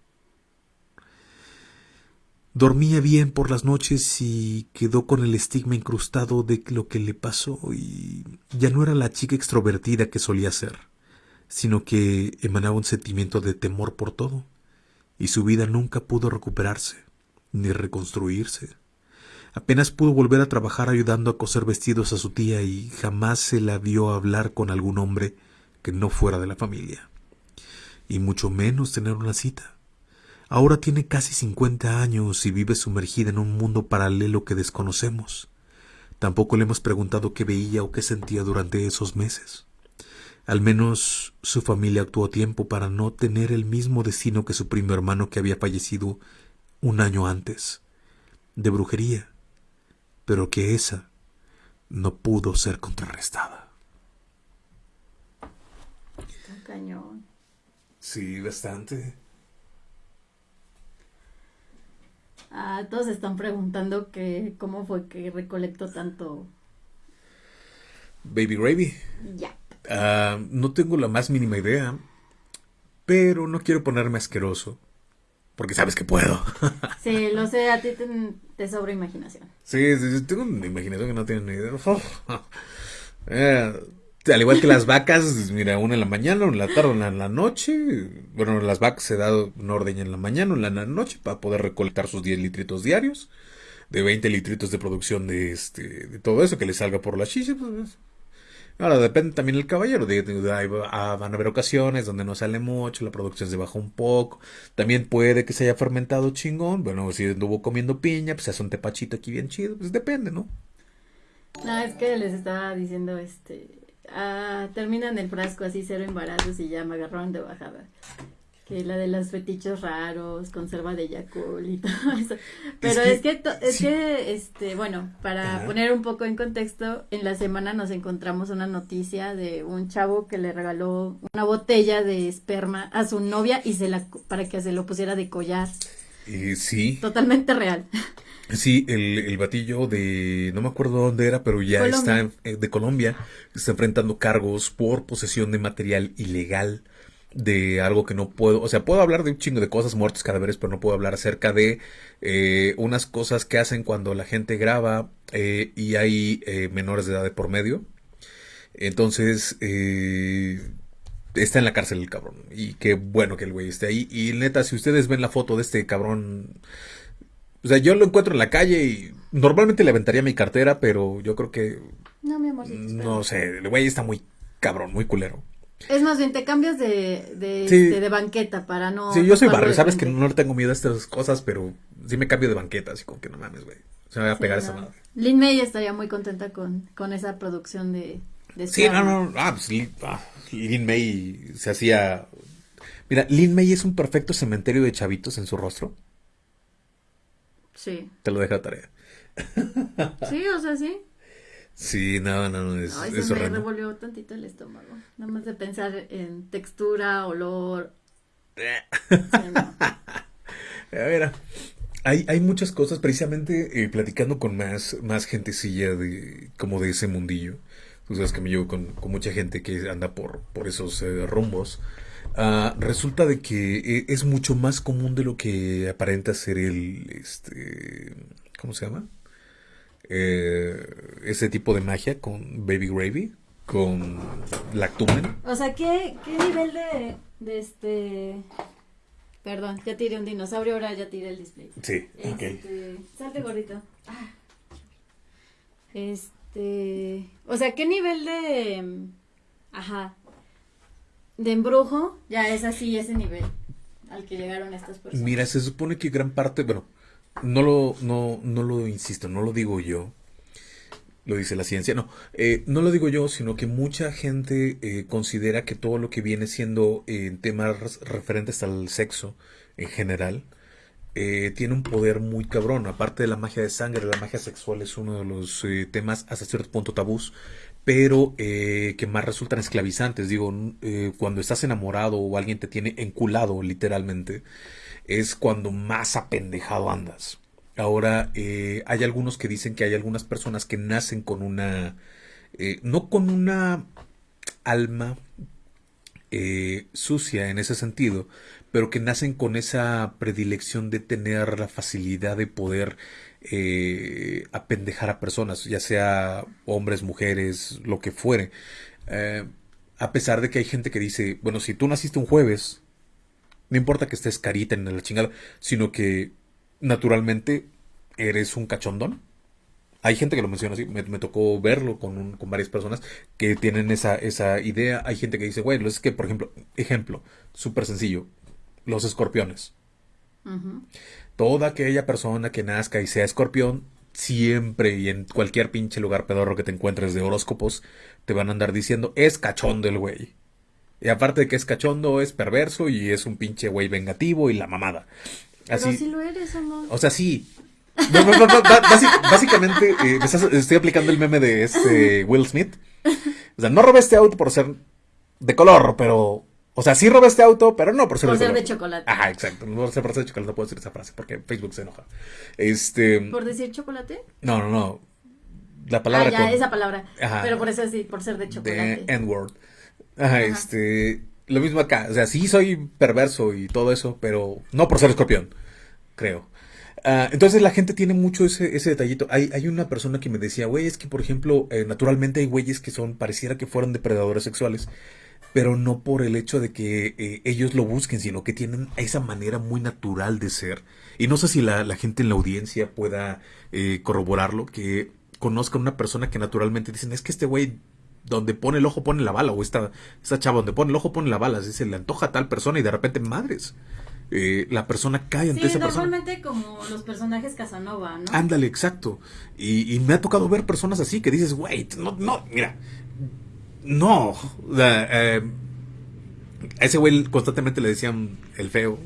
Dormía bien por las noches y quedó con el estigma incrustado de lo que le pasó y ya no era la chica extrovertida que solía ser, sino que emanaba un sentimiento de temor por todo, y su vida nunca pudo recuperarse ni reconstruirse. Apenas pudo volver a trabajar ayudando a coser vestidos a su tía y jamás se la vio hablar con algún hombre que no fuera de la familia, y mucho menos tener una cita. Ahora tiene casi cincuenta años y vive sumergida en un mundo paralelo que desconocemos. Tampoco le hemos preguntado qué veía o qué sentía durante esos meses. Al menos su familia actuó a tiempo para no tener el mismo destino que su primo hermano que había fallecido un año antes, de brujería, pero que esa no pudo ser contrarrestada. cañón. Sí, bastante. Ah, todos están preguntando que cómo fue que recolectó tanto. Baby Gravy. Ya. Ah, no tengo la más mínima idea, pero no quiero ponerme asqueroso, porque sabes que puedo. [LAUGHS] sí, lo sé, a ti te, sobra imaginación. Sí, tengo una imaginación que no tiene ni idea. [LAUGHS] Eh, al igual que las vacas, mira, una en la mañana, una en la tarde, una en la noche. Bueno, las vacas se da una orden en la mañana, una en la noche para poder recolectar sus 10 litritos diarios. De 20 litritos de producción de este de todo eso que le salga por la chicha. Pues, ahora depende también del caballero. De, ah, van a haber ocasiones donde no sale mucho, la producción se baja un poco. También puede que se haya fermentado chingón. Bueno, si anduvo comiendo piña, pues se hace un tepachito aquí bien chido. Pues depende, ¿no? No, es que les estaba diciendo este ah, terminan el frasco así cero embarazos y ya me agarraron de bajada. Que la de los fetichos raros, conserva de Yakul y [LAUGHS] todo eso. Pero es que, es que, este, bueno, para poner un poco en contexto, en la semana nos encontramos una noticia de un chavo que le regaló una botella de esperma a su novia y se la, para que se lo pusiera de collar. Eh, sí. Totalmente real. Sí, el, el batillo de, no me acuerdo dónde era, pero ya está eh, de Colombia, está enfrentando cargos por posesión de material ilegal de algo que no puedo, o sea, puedo hablar de un chingo de cosas, muertos, cadáveres, pero no puedo hablar acerca de eh, unas cosas que hacen cuando la gente graba eh, y hay menores de edad de por medio. Entonces, está en la cárcel el cabrón. Y qué bueno que el güey esté ahí. Y neta, si ustedes ven la foto de este cabrón o sea, yo lo encuentro en la calle y normalmente le aventaría mi cartera, pero yo creo que. No, mi amor. No sé, el güey está muy cabrón, muy culero. Es más bien, te cambias de, de, este, de banqueta para no. Sí, yo soy barrio, sabes que no le tengo miedo a estas cosas, pero sí me cambio de banqueta, así como que no mames, güey. Se me va a pegar esa madre. Lin May estaría muy contenta con, con esa producción de. de sí, no, no, ah, pues Lin, ah, Lin May se hacía. Mira, Lin May es un perfecto cementerio de chavitos en su rostro. Sí. Te lo deja tarea. Sí, o sea, sí. Sí, no, no, no, es, Ay, se me revolvió tantito el estómago. Nada más de pensar en textura, olor. [LAUGHS] A ver, hay, hay muchas cosas, precisamente eh, platicando con más, más gentecilla de, como de ese mundillo. Tú sabes que me llevo con, con mucha gente que anda por, por esos eh, rumbos. Ah, resulta de que eh, es mucho más común de lo que aparenta ser el, este, ¿cómo se llama? Eh, ese tipo de magia con Baby Gravy, con Lactumen. O sea, ¿qué, qué nivel de, de este... Perdón, ya tiré un dinosaurio, ahora ya tiré el display. Sí, este, Salte gordito. Ah. Este, o sea, ¿qué nivel de... Ajá, de embrujo, ya es así ese nivel al que llegaron estas personas. Mira, se supone que gran parte, bueno, no lo, no, no lo insisto, no lo digo yo, lo dice la ciencia, no, eh, no lo digo yo, sino que mucha gente eh, considera que todo lo que viene siendo en temas referentes al sexo en general, eh, tiene un poder muy cabrón. Aparte de la magia de sangre, la magia sexual es uno de los temas hasta cierto punto tabús pero eh, que más resultan esclavizantes. Digo, eh, cuando estás enamorado o alguien te tiene enculado, literalmente, es cuando más apendejado andas. Ahora, eh, hay algunos que dicen que hay algunas personas que nacen con una, no con una alma sucia en ese sentido, pero que nacen con esa predilección de tener la facilidad de poder eh, apendejar a personas, ya sea hombres, mujeres, lo que fuere. Eh, a pesar de que hay gente que dice, bueno, si tú naciste un jueves, no importa que estés carita en la chingada, sino que naturalmente eres un cachondón. Hay gente que lo menciona así, me, tocó verlo con, con, varias personas que tienen esa, esa idea. Hay gente que dice, bueno, es que, por ejemplo, ejemplo, súper sencillo, los escorpiones. Toda aquella persona que nazca y sea escorpión, siempre y en cualquier pinche lugar pedorro que te encuentres de horóscopos, te van a andar diciendo, es cachondo el güey. Y aparte de que es cachondo, es perverso y es un pinche güey vengativo y la mamada. Así, Pero si lo eres, amor. O sea, sí. básicamente, eh, estoy aplicando el meme de este [LAUGHS] Will Smith. O sea, no robé este auto por ser de color, pero o sea, sí robé este auto, pero no por ser, por de, ser de chocolate. Ajá, exacto. No por ser de chocolate no puedo decir esa frase porque Facebook se enoja. Este. ¿Por decir chocolate? No, no, no. La palabra. Ah, ya, esa palabra. Ajá. Pero por eso sí, por ser de chocolate. De N-word. Ajá, este. Lo mismo acá. O sea, sí soy perverso y todo eso, pero no por ser escorpión. Creo. Ah, entonces la gente tiene mucho ese, ese detallito. Hay, hay una persona que me decía, güey, es que por ejemplo, eh, naturalmente hay güeyes que son, pareciera que fueron depredadores sexuales, pero no por el hecho de que eh, ellos lo busquen, sino que tienen esa manera muy natural de ser. Y no sé si la, la gente en la audiencia pueda eh, corroborarlo, que conozcan una persona que naturalmente dicen, es que este güey donde pone el ojo pone la bala, o esta, esta chava donde pone el ojo pone la bala, se le antoja a tal persona y de repente madres. Eh, la persona cae ante esa persona. normalmente como los personajes Casanova, ¿no? Ándale, exacto. Y, me ha tocado ver personas así que dices, wait, no, no, mira, no. Eh, a ese güey constantemente le decían el feo,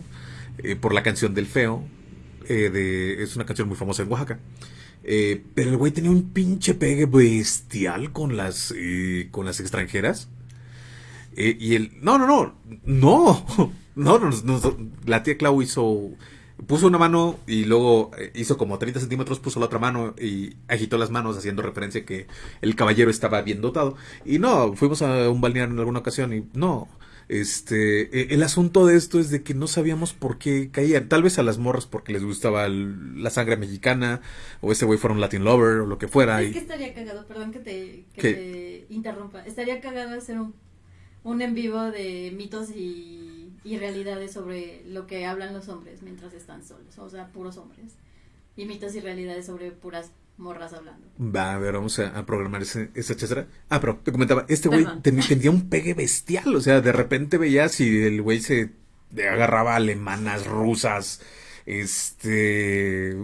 eh, por la canción del feo, de, es una canción muy famosa en Oaxaca. Pero el güey tenía un pinche pegue bestial con las, con las extranjeras. y el, no, no, no, no. [LAUGHS] No, la tía Clau hizo, puso una mano y luego eh, hizo como 30 centímetros, puso la otra mano y agitó las manos haciendo referencia que el caballero estaba bien dotado. Y no, fuimos a un balneario en alguna ocasión y no. Este, e, el asunto de esto es de que no sabíamos por qué caían. Tal vez a las morras porque les gustaba la sangre mexicana, o ese güey fuera un Latin lover, o lo que fuera. Es que estaría cagado, perdón que te, que te interrumpa. Estaría cagado hacer un, un en vivo de mitos y y realidades sobre lo que hablan los hombres mientras están solos, o sea, puros hombres. Y mitos y realidades sobre puras morras hablando. Va, a ver, vamos a, programar ese, esa chacera. Ah, pero te comentaba, este güey tenía un pegue bestial, o sea, de repente veías si el güey se agarraba alemanas, rusas, este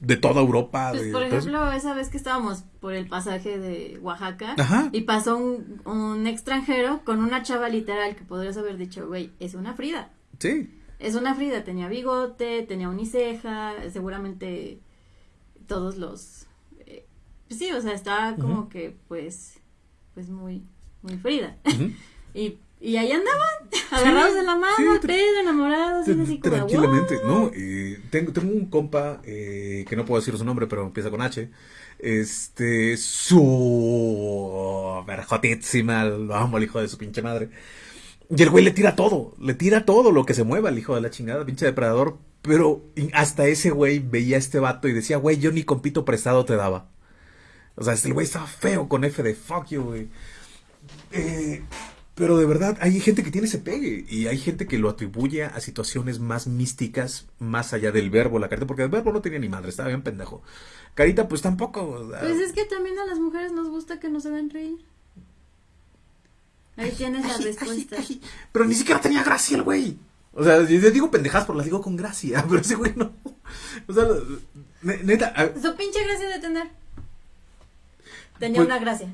de toda Europa. Pues, por ejemplo, esa vez que estábamos por el pasaje de Oaxaca y pasó un, un, extranjero con una chava literal que podrías haber dicho, güey, es una Frida. Sí. Es una Frida, tenía bigote, tenía uniceja, seguramente todos los... Eh, pues sí, o sea, estaba como que pues, pues muy, muy Frida. [LAUGHS] y y ahí andaban, agarrados de la mano, sí, enamorados, así como, Tranquilamente, ¿no? Y tengo, tengo un compa, eh, que no puedo decir su nombre, pero empieza con H. Este, su verjotísima, lo amo al hijo de su pinche madre. Y el güey le tira todo, le tira todo lo que se mueva al hijo de la chingada, pinche depredador. Pero hasta ese güey veía a este vato y decía, güey, yo ni compito prestado te daba. O sea, el güey estaba feo con F de fuck you, güey. Eh, pero de verdad, hay gente que tiene ese pegue y hay gente que lo atribuye a situaciones más místicas, más allá del verbo, la carita, porque el verbo no tenía ni madre, estaba bien pendejo. Carita, pues tampoco. Pues es que también a las mujeres nos gusta que nos vean reír. Ahí tienes la respuesta. pero ni siquiera tenía gracia el güey. O sea, yo digo pendejas, pero las digo con gracia, [LAUGHS] pero ese güey no. O sea, neta. Su pinche gracia de tener. Tenía pues una gracia.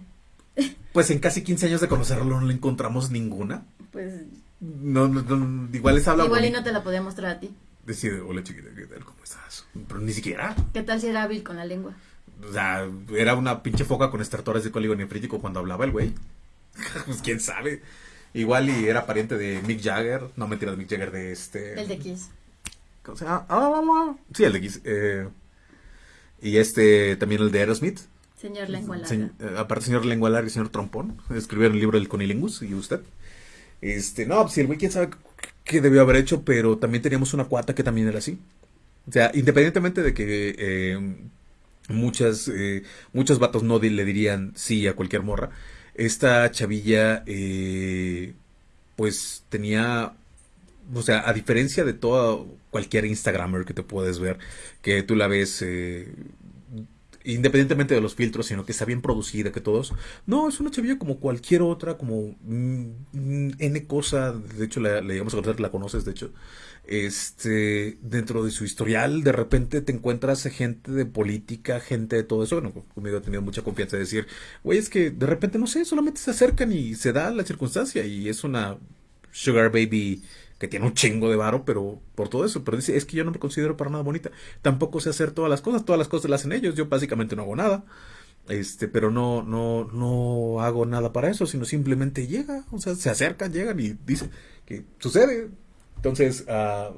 Pues en casi 15 años de conocerlo no le encontramos ninguna. Pues. No, no, igual les habla. Igual y no te la podía mostrar a ti. Decide, hola chiquita, ¿qué tal? ¿Cómo estás? Pero ni siquiera. ¿Qué tal si era hábil con la lengua? O sea, era una pinche foca con estertores de código nefrítico cuando hablaba el güey. [LAUGHS] pues quién sabe. Igual y era pariente de Mick Jagger. No mentira de Mick Jagger, de este. El de Kiss. ¿Cómo se llama? Ah, sí, el de Kiss. Eh, y este, también el de Aerosmith. Señor Lengua Larga. Eh, aparte, señor Lengua Larga y señor Trompón. Escribieron el libro del Conilingus y usted. Este, no, pues el güey quién sabe qué debió haber hecho, pero también teníamos una cuata que también era así. O sea, independientemente de que eh, muchas, eh, muchos vatos no le dirían sí a cualquier morra, esta chavilla, eh, pues tenía o sea, a diferencia de todo cualquier Instagramer que te puedes ver, que tú la ves eh, independientemente de los filtros, sino que está bien producida, que todos. No, es una chavilla como cualquier otra, como mm, N cosa, de hecho la, la a conocer, la conoces, de hecho. Este, dentro de su historial, de repente te encuentras gente de política, gente de todo eso. Bueno, conmigo he tenido mucha confianza de decir, güey, es que de repente, no sé, solamente se acercan y se da la circunstancia y es una sugar baby que tiene un chingo de varo, pero por todo eso. Pero dice, es que yo no me considero para nada bonita. Tampoco sé hacer todas las cosas, todas las cosas las hacen ellos. Yo básicamente no hago nada. Este, pero no, no, no hago nada para eso, sino simplemente llega, o sea, se acercan, llegan y dice que sucede. Entonces, uh,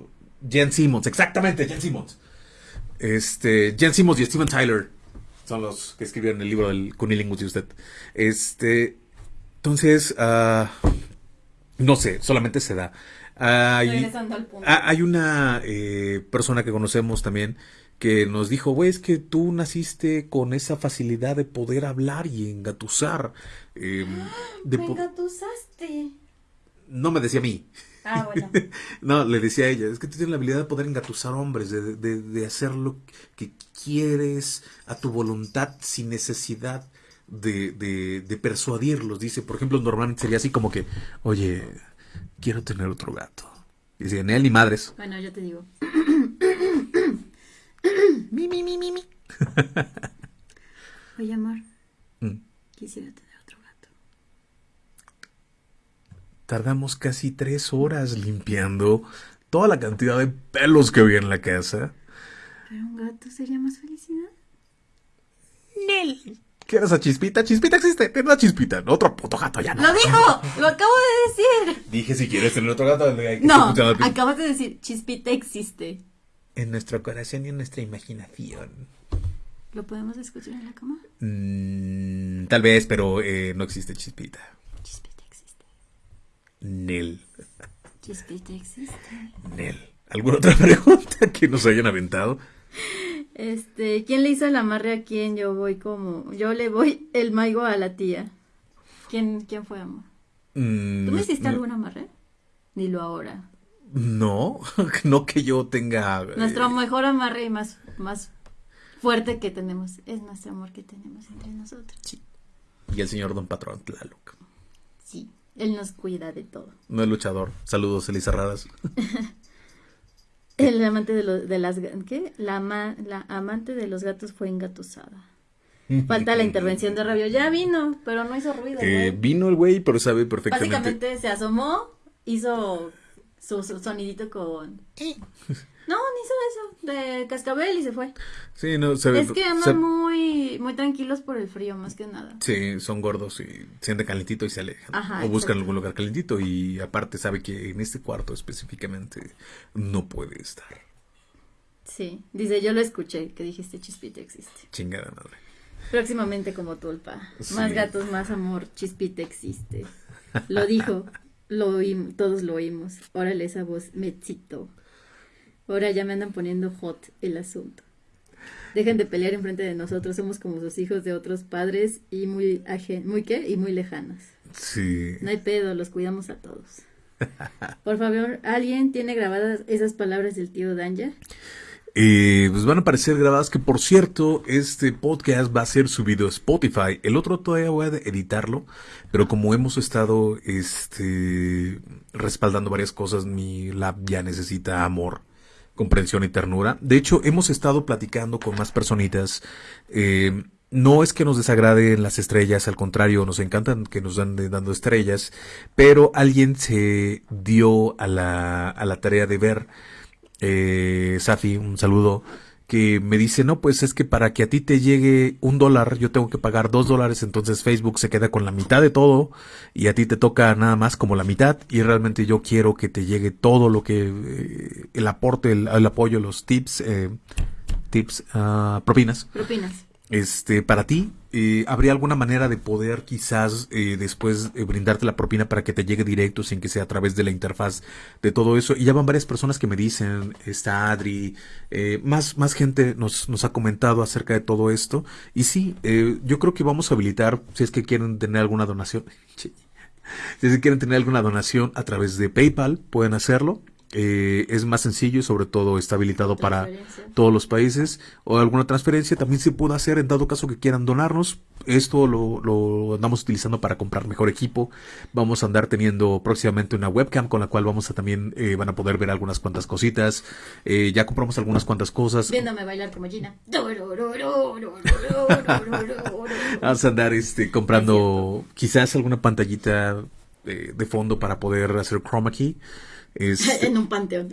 Jen Simmons, exactamente, Jen Simmons. Este, Jen Simmons y Steven Tyler son los que escribieron el libro del Cunilingus de usted. Este, entonces, uh, no sé, solamente se da. Hay, ah, hay una eh, persona que conocemos también que nos dijo, güey, es que tú naciste con esa facilidad de poder hablar y engatusar. eh, [GASPS] de Me po- engatusaste. no me decía a mí. Ah, bueno. [LAUGHS] No, le decía a ella, es que tú tienes la habilidad de poder engatusar hombres, de, de, de hacer lo que quieres a tu voluntad sin necesidad de, de, de persuadirlos. Dice, por ejemplo, normalmente sería así como que, oye, quiero tener otro gato. Dice, ni él ni madres. Bueno, yo te digo. Mi, mi, mi, mi, mi. Oye, amor, Mm. quisiera tener otro gato. Tardamos casi tres horas limpiando toda la cantidad de pelos que había en la casa. ¿Pero un gato sería más felicidad? Nel. ¿Quieres a Chispita? Chispita existe. Ten una Chispita. No, otro puto gato ya no. ¡Lo dijo! ¡Lo acabo de decir! Dije, si quieres tener otro gato, hay que No, acabas de decir, Chispita existe. En nuestro corazón y en nuestra imaginación. ¿Lo podemos escuchar en la cama? Mm, tal vez, pero eh, no existe Chispita. Nel. Chispita existe. Nel. ¿Alguna otra [LAUGHS] pregunta que nos hayan aventado? Este, ¿quién le hizo el amarre a quién? Yo voy como, yo le voy el maigo a la tía. ¿Quién, quién fue, amor? Mm, ¿Tú me hiciste no- algún amarre? Dilo ahora. No, [LAUGHS] no que yo tenga. eh, Nuestro mejor amarre y más, más fuerte que tenemos es nuestro amor que tenemos entre nosotros. Y el señor Don Patrón Tlaloc. Sí, él nos cuida de todo. No es luchador. Saludos, Elisa Raras. [LAUGHS] El amante de, los de las ¿qué? La, la amante de los gatos fue engatusada. [LAUGHS] Falta la intervención de Rabio. Ya vino, pero no hizo ruido. Eh, vino el güey, pero sabe perfectamente. Básicamente se asomó, hizo su, su sonidito con. No, ni hizo eso, de cascabel y se fue. Sí, no, sabe. Es que andan muy, muy tranquilos por el frío, más que nada. Sí, son gordos y sienten calentito y se alejan. Ajá, o buscan exacto. algún lugar calentito y aparte sabe que en este cuarto específicamente no puede estar. Sí, dice, yo lo escuché, que dijiste Chispita existe. Chingada madre. Próximamente como tulpa. Sí. Más gatos, más amor, Chispita existe. Lo dijo, [LAUGHS] lo oímos, todos lo oímos. Órale esa voz, me excitó. Ahora ya me andan poniendo hot el asunto. Dejen de pelear enfrente de nosotros, somos como sus hijos de otros padres y muy ajen, muy qué y muy lejanos. Sí. No hay pedo, los cuidamos a todos. Por favor, ¿alguien tiene grabadas esas palabras del tío Danja? Eh, pues van a aparecer grabadas que, por cierto, este podcast va a ser subido a Spotify. El otro todavía voy a editarlo, pero como hemos estado este, respaldando varias cosas, mi lab ya necesita amor, comprensión y ternura. De hecho, hemos estado platicando con más personitas. eh, no es que nos desagraden las estrellas, al contrario, nos encantan que nos dan dando estrellas, pero alguien se dio a la, a la tarea de ver eh, Safi, un saludo, que me dice, no, pues es que para que a ti te llegue un dólar, yo tengo que pagar dos dólares, entonces Facebook se queda con la mitad de todo y a ti te toca nada más como la mitad y realmente yo quiero que te llegue todo lo que, eh, el aporte, el, apoyo, los tips, eh, tips, ah, propinas Propinas. Este, para ti, eh, ¿habría alguna manera de poder quizás eh, después eh, brindarte la propina para que te llegue directo sin que sea a través de la interfaz de todo eso? Y ya van varias personas que me dicen, está Adri, eh, más, más gente nos, nos ha comentado acerca de todo esto. Y sí, eh, yo creo que vamos a habilitar, si es que quieren tener alguna donación, [LAUGHS] si es que quieren tener alguna donación a través de PayPal, pueden hacerlo. Eh, es más sencillo y sobre todo está habilitado para todos los países o alguna transferencia también se puede hacer en dado caso que quieran donarnos. Esto lo, lo andamos utilizando para comprar mejor equipo. Vamos a andar teniendo próximamente una webcam con la cual vamos a también eh, van a poder ver algunas cuantas cositas. Eh, ya compramos algunas cuantas cosas. Viéndome bailar como Gina. [LAUGHS] Vamos a andar este, comprando quizás alguna pantallita de, de fondo para poder hacer chroma key. Este, [LAUGHS] en un panteón.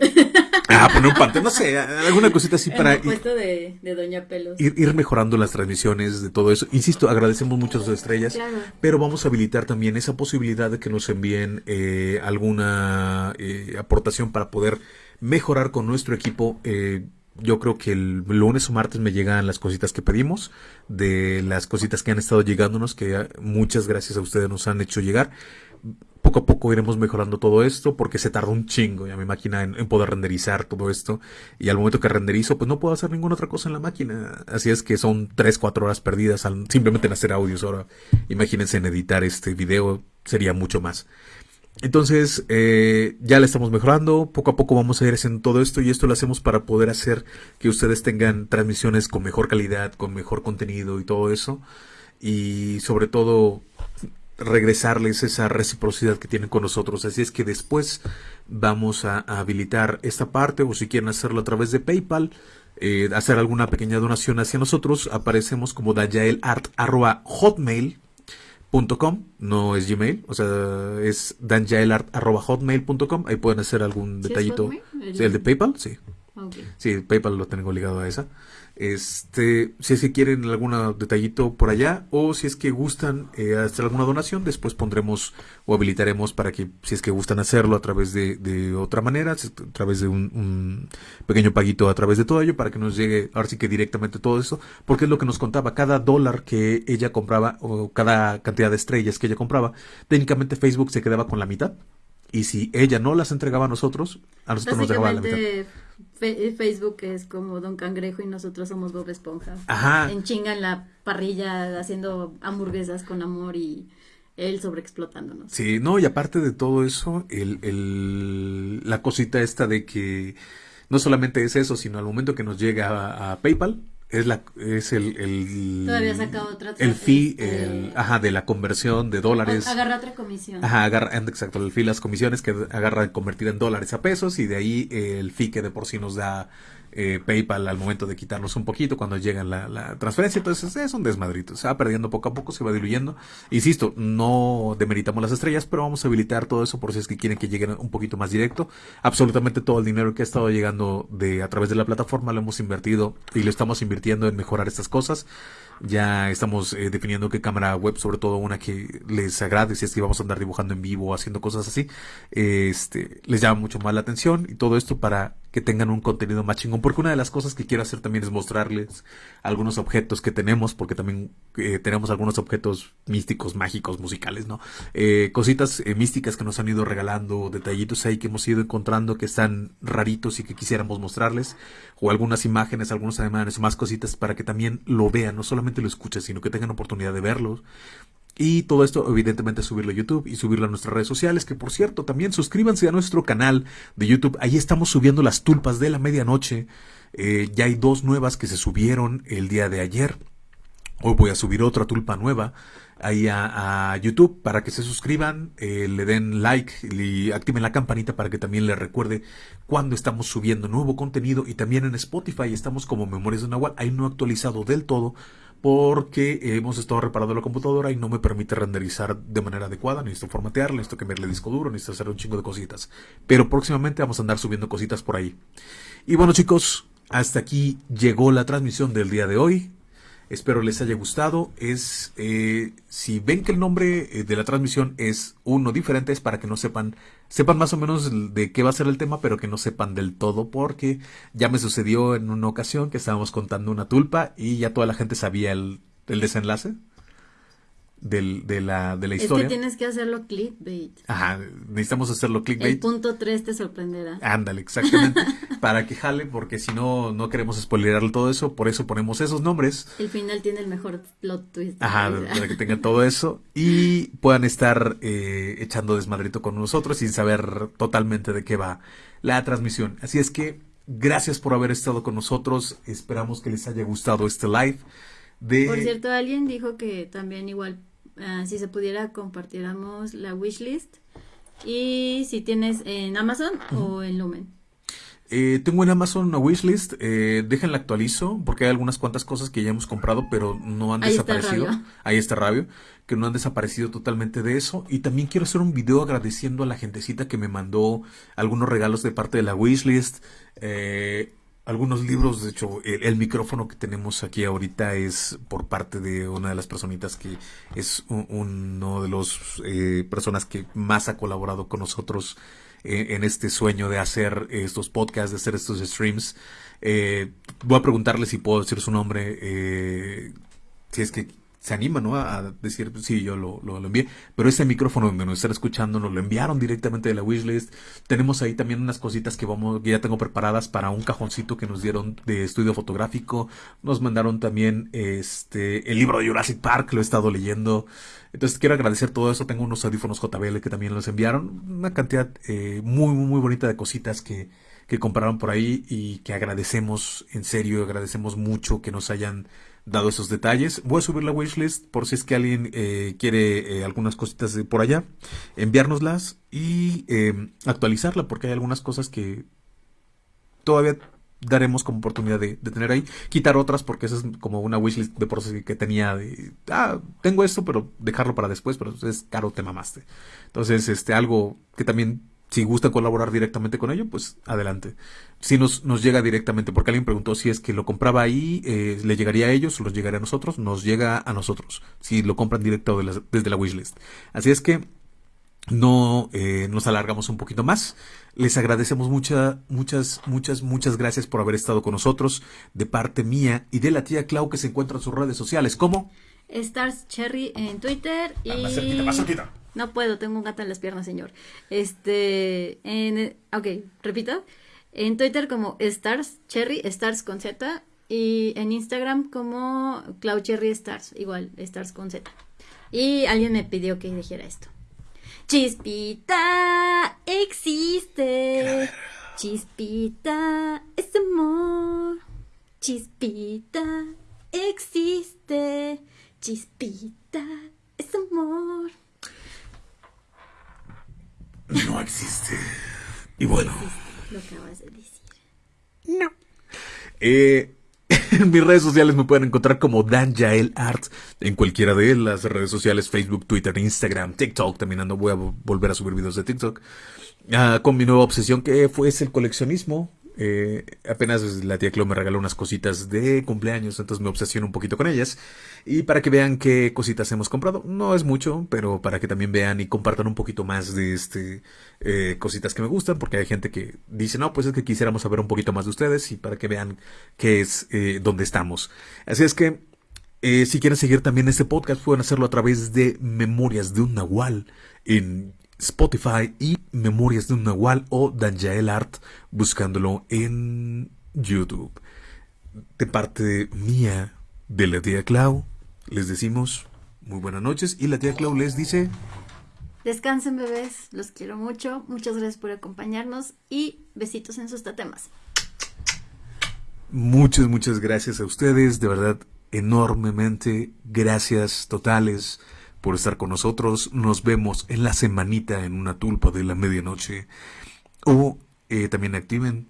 ah, poner un pantalla, no sé, alguna cosita así en para el puesto de, de Doña Pelos. ir, ir mejorando las transmisiones de todo eso. Insisto, agradecemos mucho a sus estrellas, Claro. pero vamos a habilitar también esa posibilidad de que nos envíen eh, alguna eh, aportación para poder mejorar con nuestro equipo. Eh, yo creo que el lunes o martes me llegan las cositas que pedimos, de las cositas que han estado llegándonos, que muchas gracias a ustedes nos han hecho llegar. Poco a poco iremos mejorando todo esto porque se tardó un chingo ya mi máquina en, poder renderizar todo esto. Y al momento que renderizo pues no puedo hacer ninguna otra cosa en la máquina. Así es que son 3, 4 horas perdidas simplemente en hacer audios ahora. Imagínense en editar este video sería mucho más. Entonces eh, ya le estamos mejorando, poco a poco vamos a ir haciendo todo esto y esto lo hacemos para poder hacer que ustedes tengan transmisiones con mejor calidad, con mejor contenido y todo eso. Y sobre todo regresarles esa reciprocidad que tienen con nosotros. Así es que después vamos a, habilitar esta parte o si quieren hacerlo a través de PayPal, eh, hacer alguna pequeña donación hacia nosotros, aparecemos como danjaelart.hotmail.com, no es Gmail, o sea, es danjaelart.hotmail.com, ahí pueden hacer algún detallito. ¿El de PayPal? Sí. Sí, PayPal lo tengo ligado a esa. Este, si es que quieren algún detallito por allá o si es que gustan eh, hacer alguna donación, después pondremos o habilitaremos para que si es que gustan hacerlo a través de, de otra manera, a través de un, pequeño paguito a través de todo ello para que nos llegue ahora sí que directamente todo eso, porque es lo que nos contaba, cada dólar que ella compraba o cada cantidad de estrellas que ella compraba, técnicamente Facebook se quedaba con la mitad y si ella no las entregaba a nosotros, a nosotros nos dejaba la mitad. Facebook es como Don Cangrejo y nosotros somos Bob Esponja. Ajá. En chinga en la parrilla haciendo hamburguesas con amor y él sobreexplotándonos. Sí, no, y aparte de todo eso, el, el, la cosita esta de que no solamente es eso, sino al momento que nos llega a PayPal, es la es el el, Todavía otra, el fee este, el, ajá de la conversión de dólares. agarra otra comisión. Ajá agarra exacto el fee las comisiones que agarra convertir en dólares a pesos y de ahí el fee que de por sí nos da eh, PayPal al momento de quitarnos un poquito cuando llega la, transferencia. Entonces es un desmadrito. Se va perdiendo poco a poco, se va diluyendo. Insisto, no demeritamos las estrellas, pero vamos a habilitar todo eso por si es que quieren que lleguen un poquito más directo. Absolutamente todo el dinero que ha estado llegando de a través de la plataforma lo hemos invertido y lo estamos invirtiendo en mejorar estas cosas. Ya estamos eh, definiendo qué cámara web, sobre todo una que les agrade, si es que vamos a andar dibujando en vivo haciendo cosas así, este, les llama mucho más la atención y todo esto para que tengan un contenido más chingón. Porque una de las cosas que quiero hacer también es mostrarles algunos objetos que tenemos, porque también eh, tenemos algunos objetos místicos, mágicos, musicales, ¿no? Eh, cositas eh, místicas que nos han ido regalando, detallitos ahí que hemos ido encontrando que están raritos y que quisiéramos mostrarles, o algunas imágenes, algunos ademanes, más cositas para que también lo vean, no solamente lo escuchen, sino que tengan oportunidad de verlos, y todo esto, evidentemente, subirlo a YouTube y subirlo a nuestras redes sociales. Que por cierto, también suscríbanse a nuestro canal de YouTube. Ahí estamos subiendo las tulpas de la medianoche. Eh, ya hay dos nuevas que se subieron el día de ayer. Hoy voy a subir otra tulpa nueva ahí a, YouTube para que se suscriban, eh, le den like y activen la campanita para que también les recuerde cuando estamos subiendo nuevo contenido y también en Spotify estamos como Memorias de Nahual, ahí no actualizado del todo porque hemos estado reparando la computadora y no me permite renderizar de manera adecuada, necesito formatear, necesito cambiarle disco duro, necesito hacer un chingo de cositas, pero próximamente vamos a andar subiendo cositas por ahí. Y bueno chicos, hasta aquí llegó la transmisión del día de hoy. Espero les haya gustado. Es eh, si ven que el nombre eh, de la transmisión es uno diferente es para que no sepan sepan más o menos de qué va a ser el tema, pero que no sepan del todo porque ya me sucedió en una ocasión que estábamos contando una tulpa y ya toda la gente sabía el, el desenlace del, de, la, de la historia. Es que tienes que hacerlo clickbait. Ajá, necesitamos hacerlo clickbait. El punto 3 te sorprenderá. Ándale, exactamente. [LAUGHS] para que jale, porque si no, no queremos spoilerarle todo eso, por eso ponemos esos nombres. El final tiene el mejor plot twist. Ajá, para que tengan todo eso y puedan estar eh, echando desmadrito con nosotros sin saber totalmente de qué va la transmisión. Así es que, gracias por haber estado con nosotros. Esperamos que les haya gustado este live. Por cierto, alguien dijo que también igual, ah, si se pudiera, compartiéramos la wishlist. Y si tienes en Amazon o en Lumen. Eh, tengo en Amazon una wishlist, eh, déjenla actualizo porque hay algunas cuantas cosas que ya hemos comprado pero no han desaparecido. Ahí está Rabio, que no han desaparecido totalmente de eso. Y también quiero hacer un video agradeciendo a la gentecita que me mandó algunos regalos de parte de la wishlist. Eh, algunos libros, de hecho, el, micrófono que tenemos aquí ahorita es por parte de una de las personitas que es uno de los eh, personas que más ha colaborado con nosotros eh, en este sueño de hacer estos podcasts, de hacer estos streams. Eh, voy a preguntarle si puedo decir su nombre, si es que se anima, ¿no? A decir, sí, yo lo, lo, envié. Pero ese micrófono donde nos están escuchando nos lo enviaron directamente de la wishlist. Tenemos ahí también unas cositas que vamos, que ya tengo preparadas para un cajoncito que nos dieron de estudio fotográfico. Nos mandaron también este el libro de Jurassic Park, lo he estado leyendo. Entonces quiero agradecer todo eso. Tengo unos audífonos JBL que también los enviaron. Una cantidad eh, muy, muy bonita de cositas que, que compraron por ahí y que agradecemos, en serio, agradecemos mucho que nos hayan dado esos detalles. Voy a subir la wishlist por si es que alguien eh, quiere eh, algunas cositas de por allá, enviárnoslas y eh, actualizarla porque hay algunas cosas que todavía daremos como oportunidad de, tener ahí. Quitar otras porque esa es como una wishlist de sí que tenía de, ah, tengo esto, pero dejarlo para después, pero es caro, te mamaste. Entonces, este, algo que también si gustan colaborar directamente con ello, pues adelante. Si nos, nos llega directamente, porque alguien preguntó si es que lo compraba ahí, eh, le llegaría a ellos o los llegaría a nosotros, nos llega a nosotros, si lo compran directo desde la wishlist. Así es que no eh, nos alargamos un poquito más. Les agradecemos muchas, muchas, muchas, muchas gracias por haber estado con nosotros de parte mía y de la tía Clau que se encuentra en sus redes sociales. ¿Cómo? Stars Cherry en Twitter y... Más cerquita, no puedo, tengo un gato en las piernas, señor. Este, en, ok, repito. En Twitter como Stars Cherry, Stars con Z. Y en Instagram como Cloud Cherry Stars, igual, Stars con Z. Y alguien me pidió que dijera esto. Chispita existe. Chispita es amor. Chispita existe. Chispita es amor no existe. Y bueno. Lo acabas de decir. No. Eh, [LAUGHS] en mis redes sociales me pueden encontrar como Dan Yael Art en cualquiera de las redes sociales, Facebook, Twitter, Instagram, TikTok. También ando, voy a volver a subir videos de TikTok. Ah, con mi nueva obsesión que fue el coleccionismo. Eh, apenas la tía Clo me regaló unas cositas de cumpleaños, entonces me obsesiono un poquito con ellas. Y para que vean qué cositas hemos comprado, no es mucho, pero para que también vean y compartan un poquito más de este eh, cositas que me gustan, porque hay gente que dice, no, pues es que quisiéramos saber un poquito más de ustedes y para que vean qué es, eh, dónde estamos. Así es que, eh, si quieren seguir también este podcast, pueden hacerlo a través de Memorias de un Nahual en Spotify y Memorias de un Nahual o Danjael Art buscándolo en YouTube. De parte mía, de la tía Clau, les decimos muy buenas noches y la tía Clau les dice... Descansen bebés, los quiero mucho, muchas gracias por acompañarnos y besitos en sus tatemas. Muchas, muchas gracias a ustedes, de verdad, enormemente, gracias totales por estar con nosotros. Nos vemos en la semanita en una tulpa de la medianoche. O eh, también activen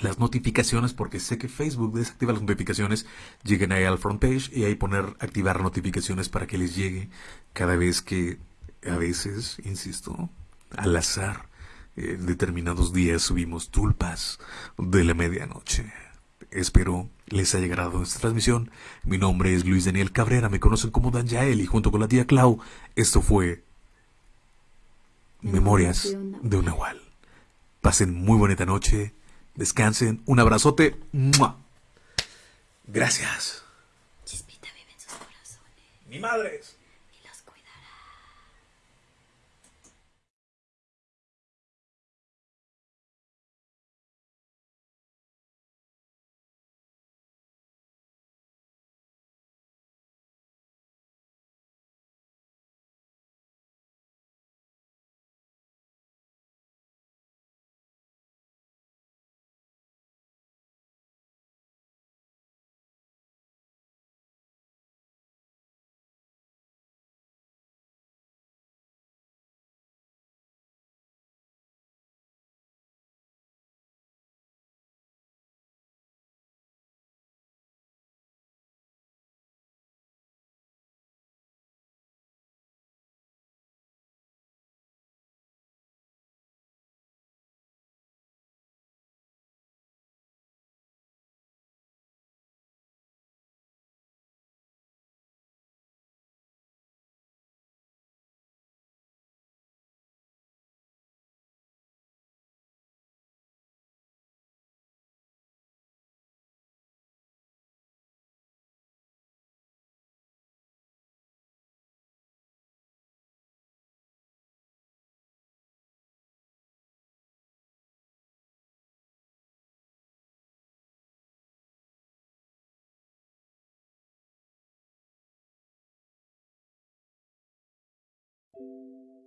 las notificaciones porque sé que Facebook desactiva las notificaciones. Lleguen ahí al front page y ahí poner activar notificaciones para que les llegue cada vez que a veces, insisto, al azar, en determinados días subimos tulpas de la medianoche. Espero les haya agradado esta transmisión. Mi nombre es Luis Daniel Cabrera, me conocen como Dan Yael y junto con la tía Clau, esto fue Memorias de un Nahual. Pasen muy bonita noche, descansen, un abrazote. Gracias. Chispita vive en sus corazones. Mi madre. Thank you.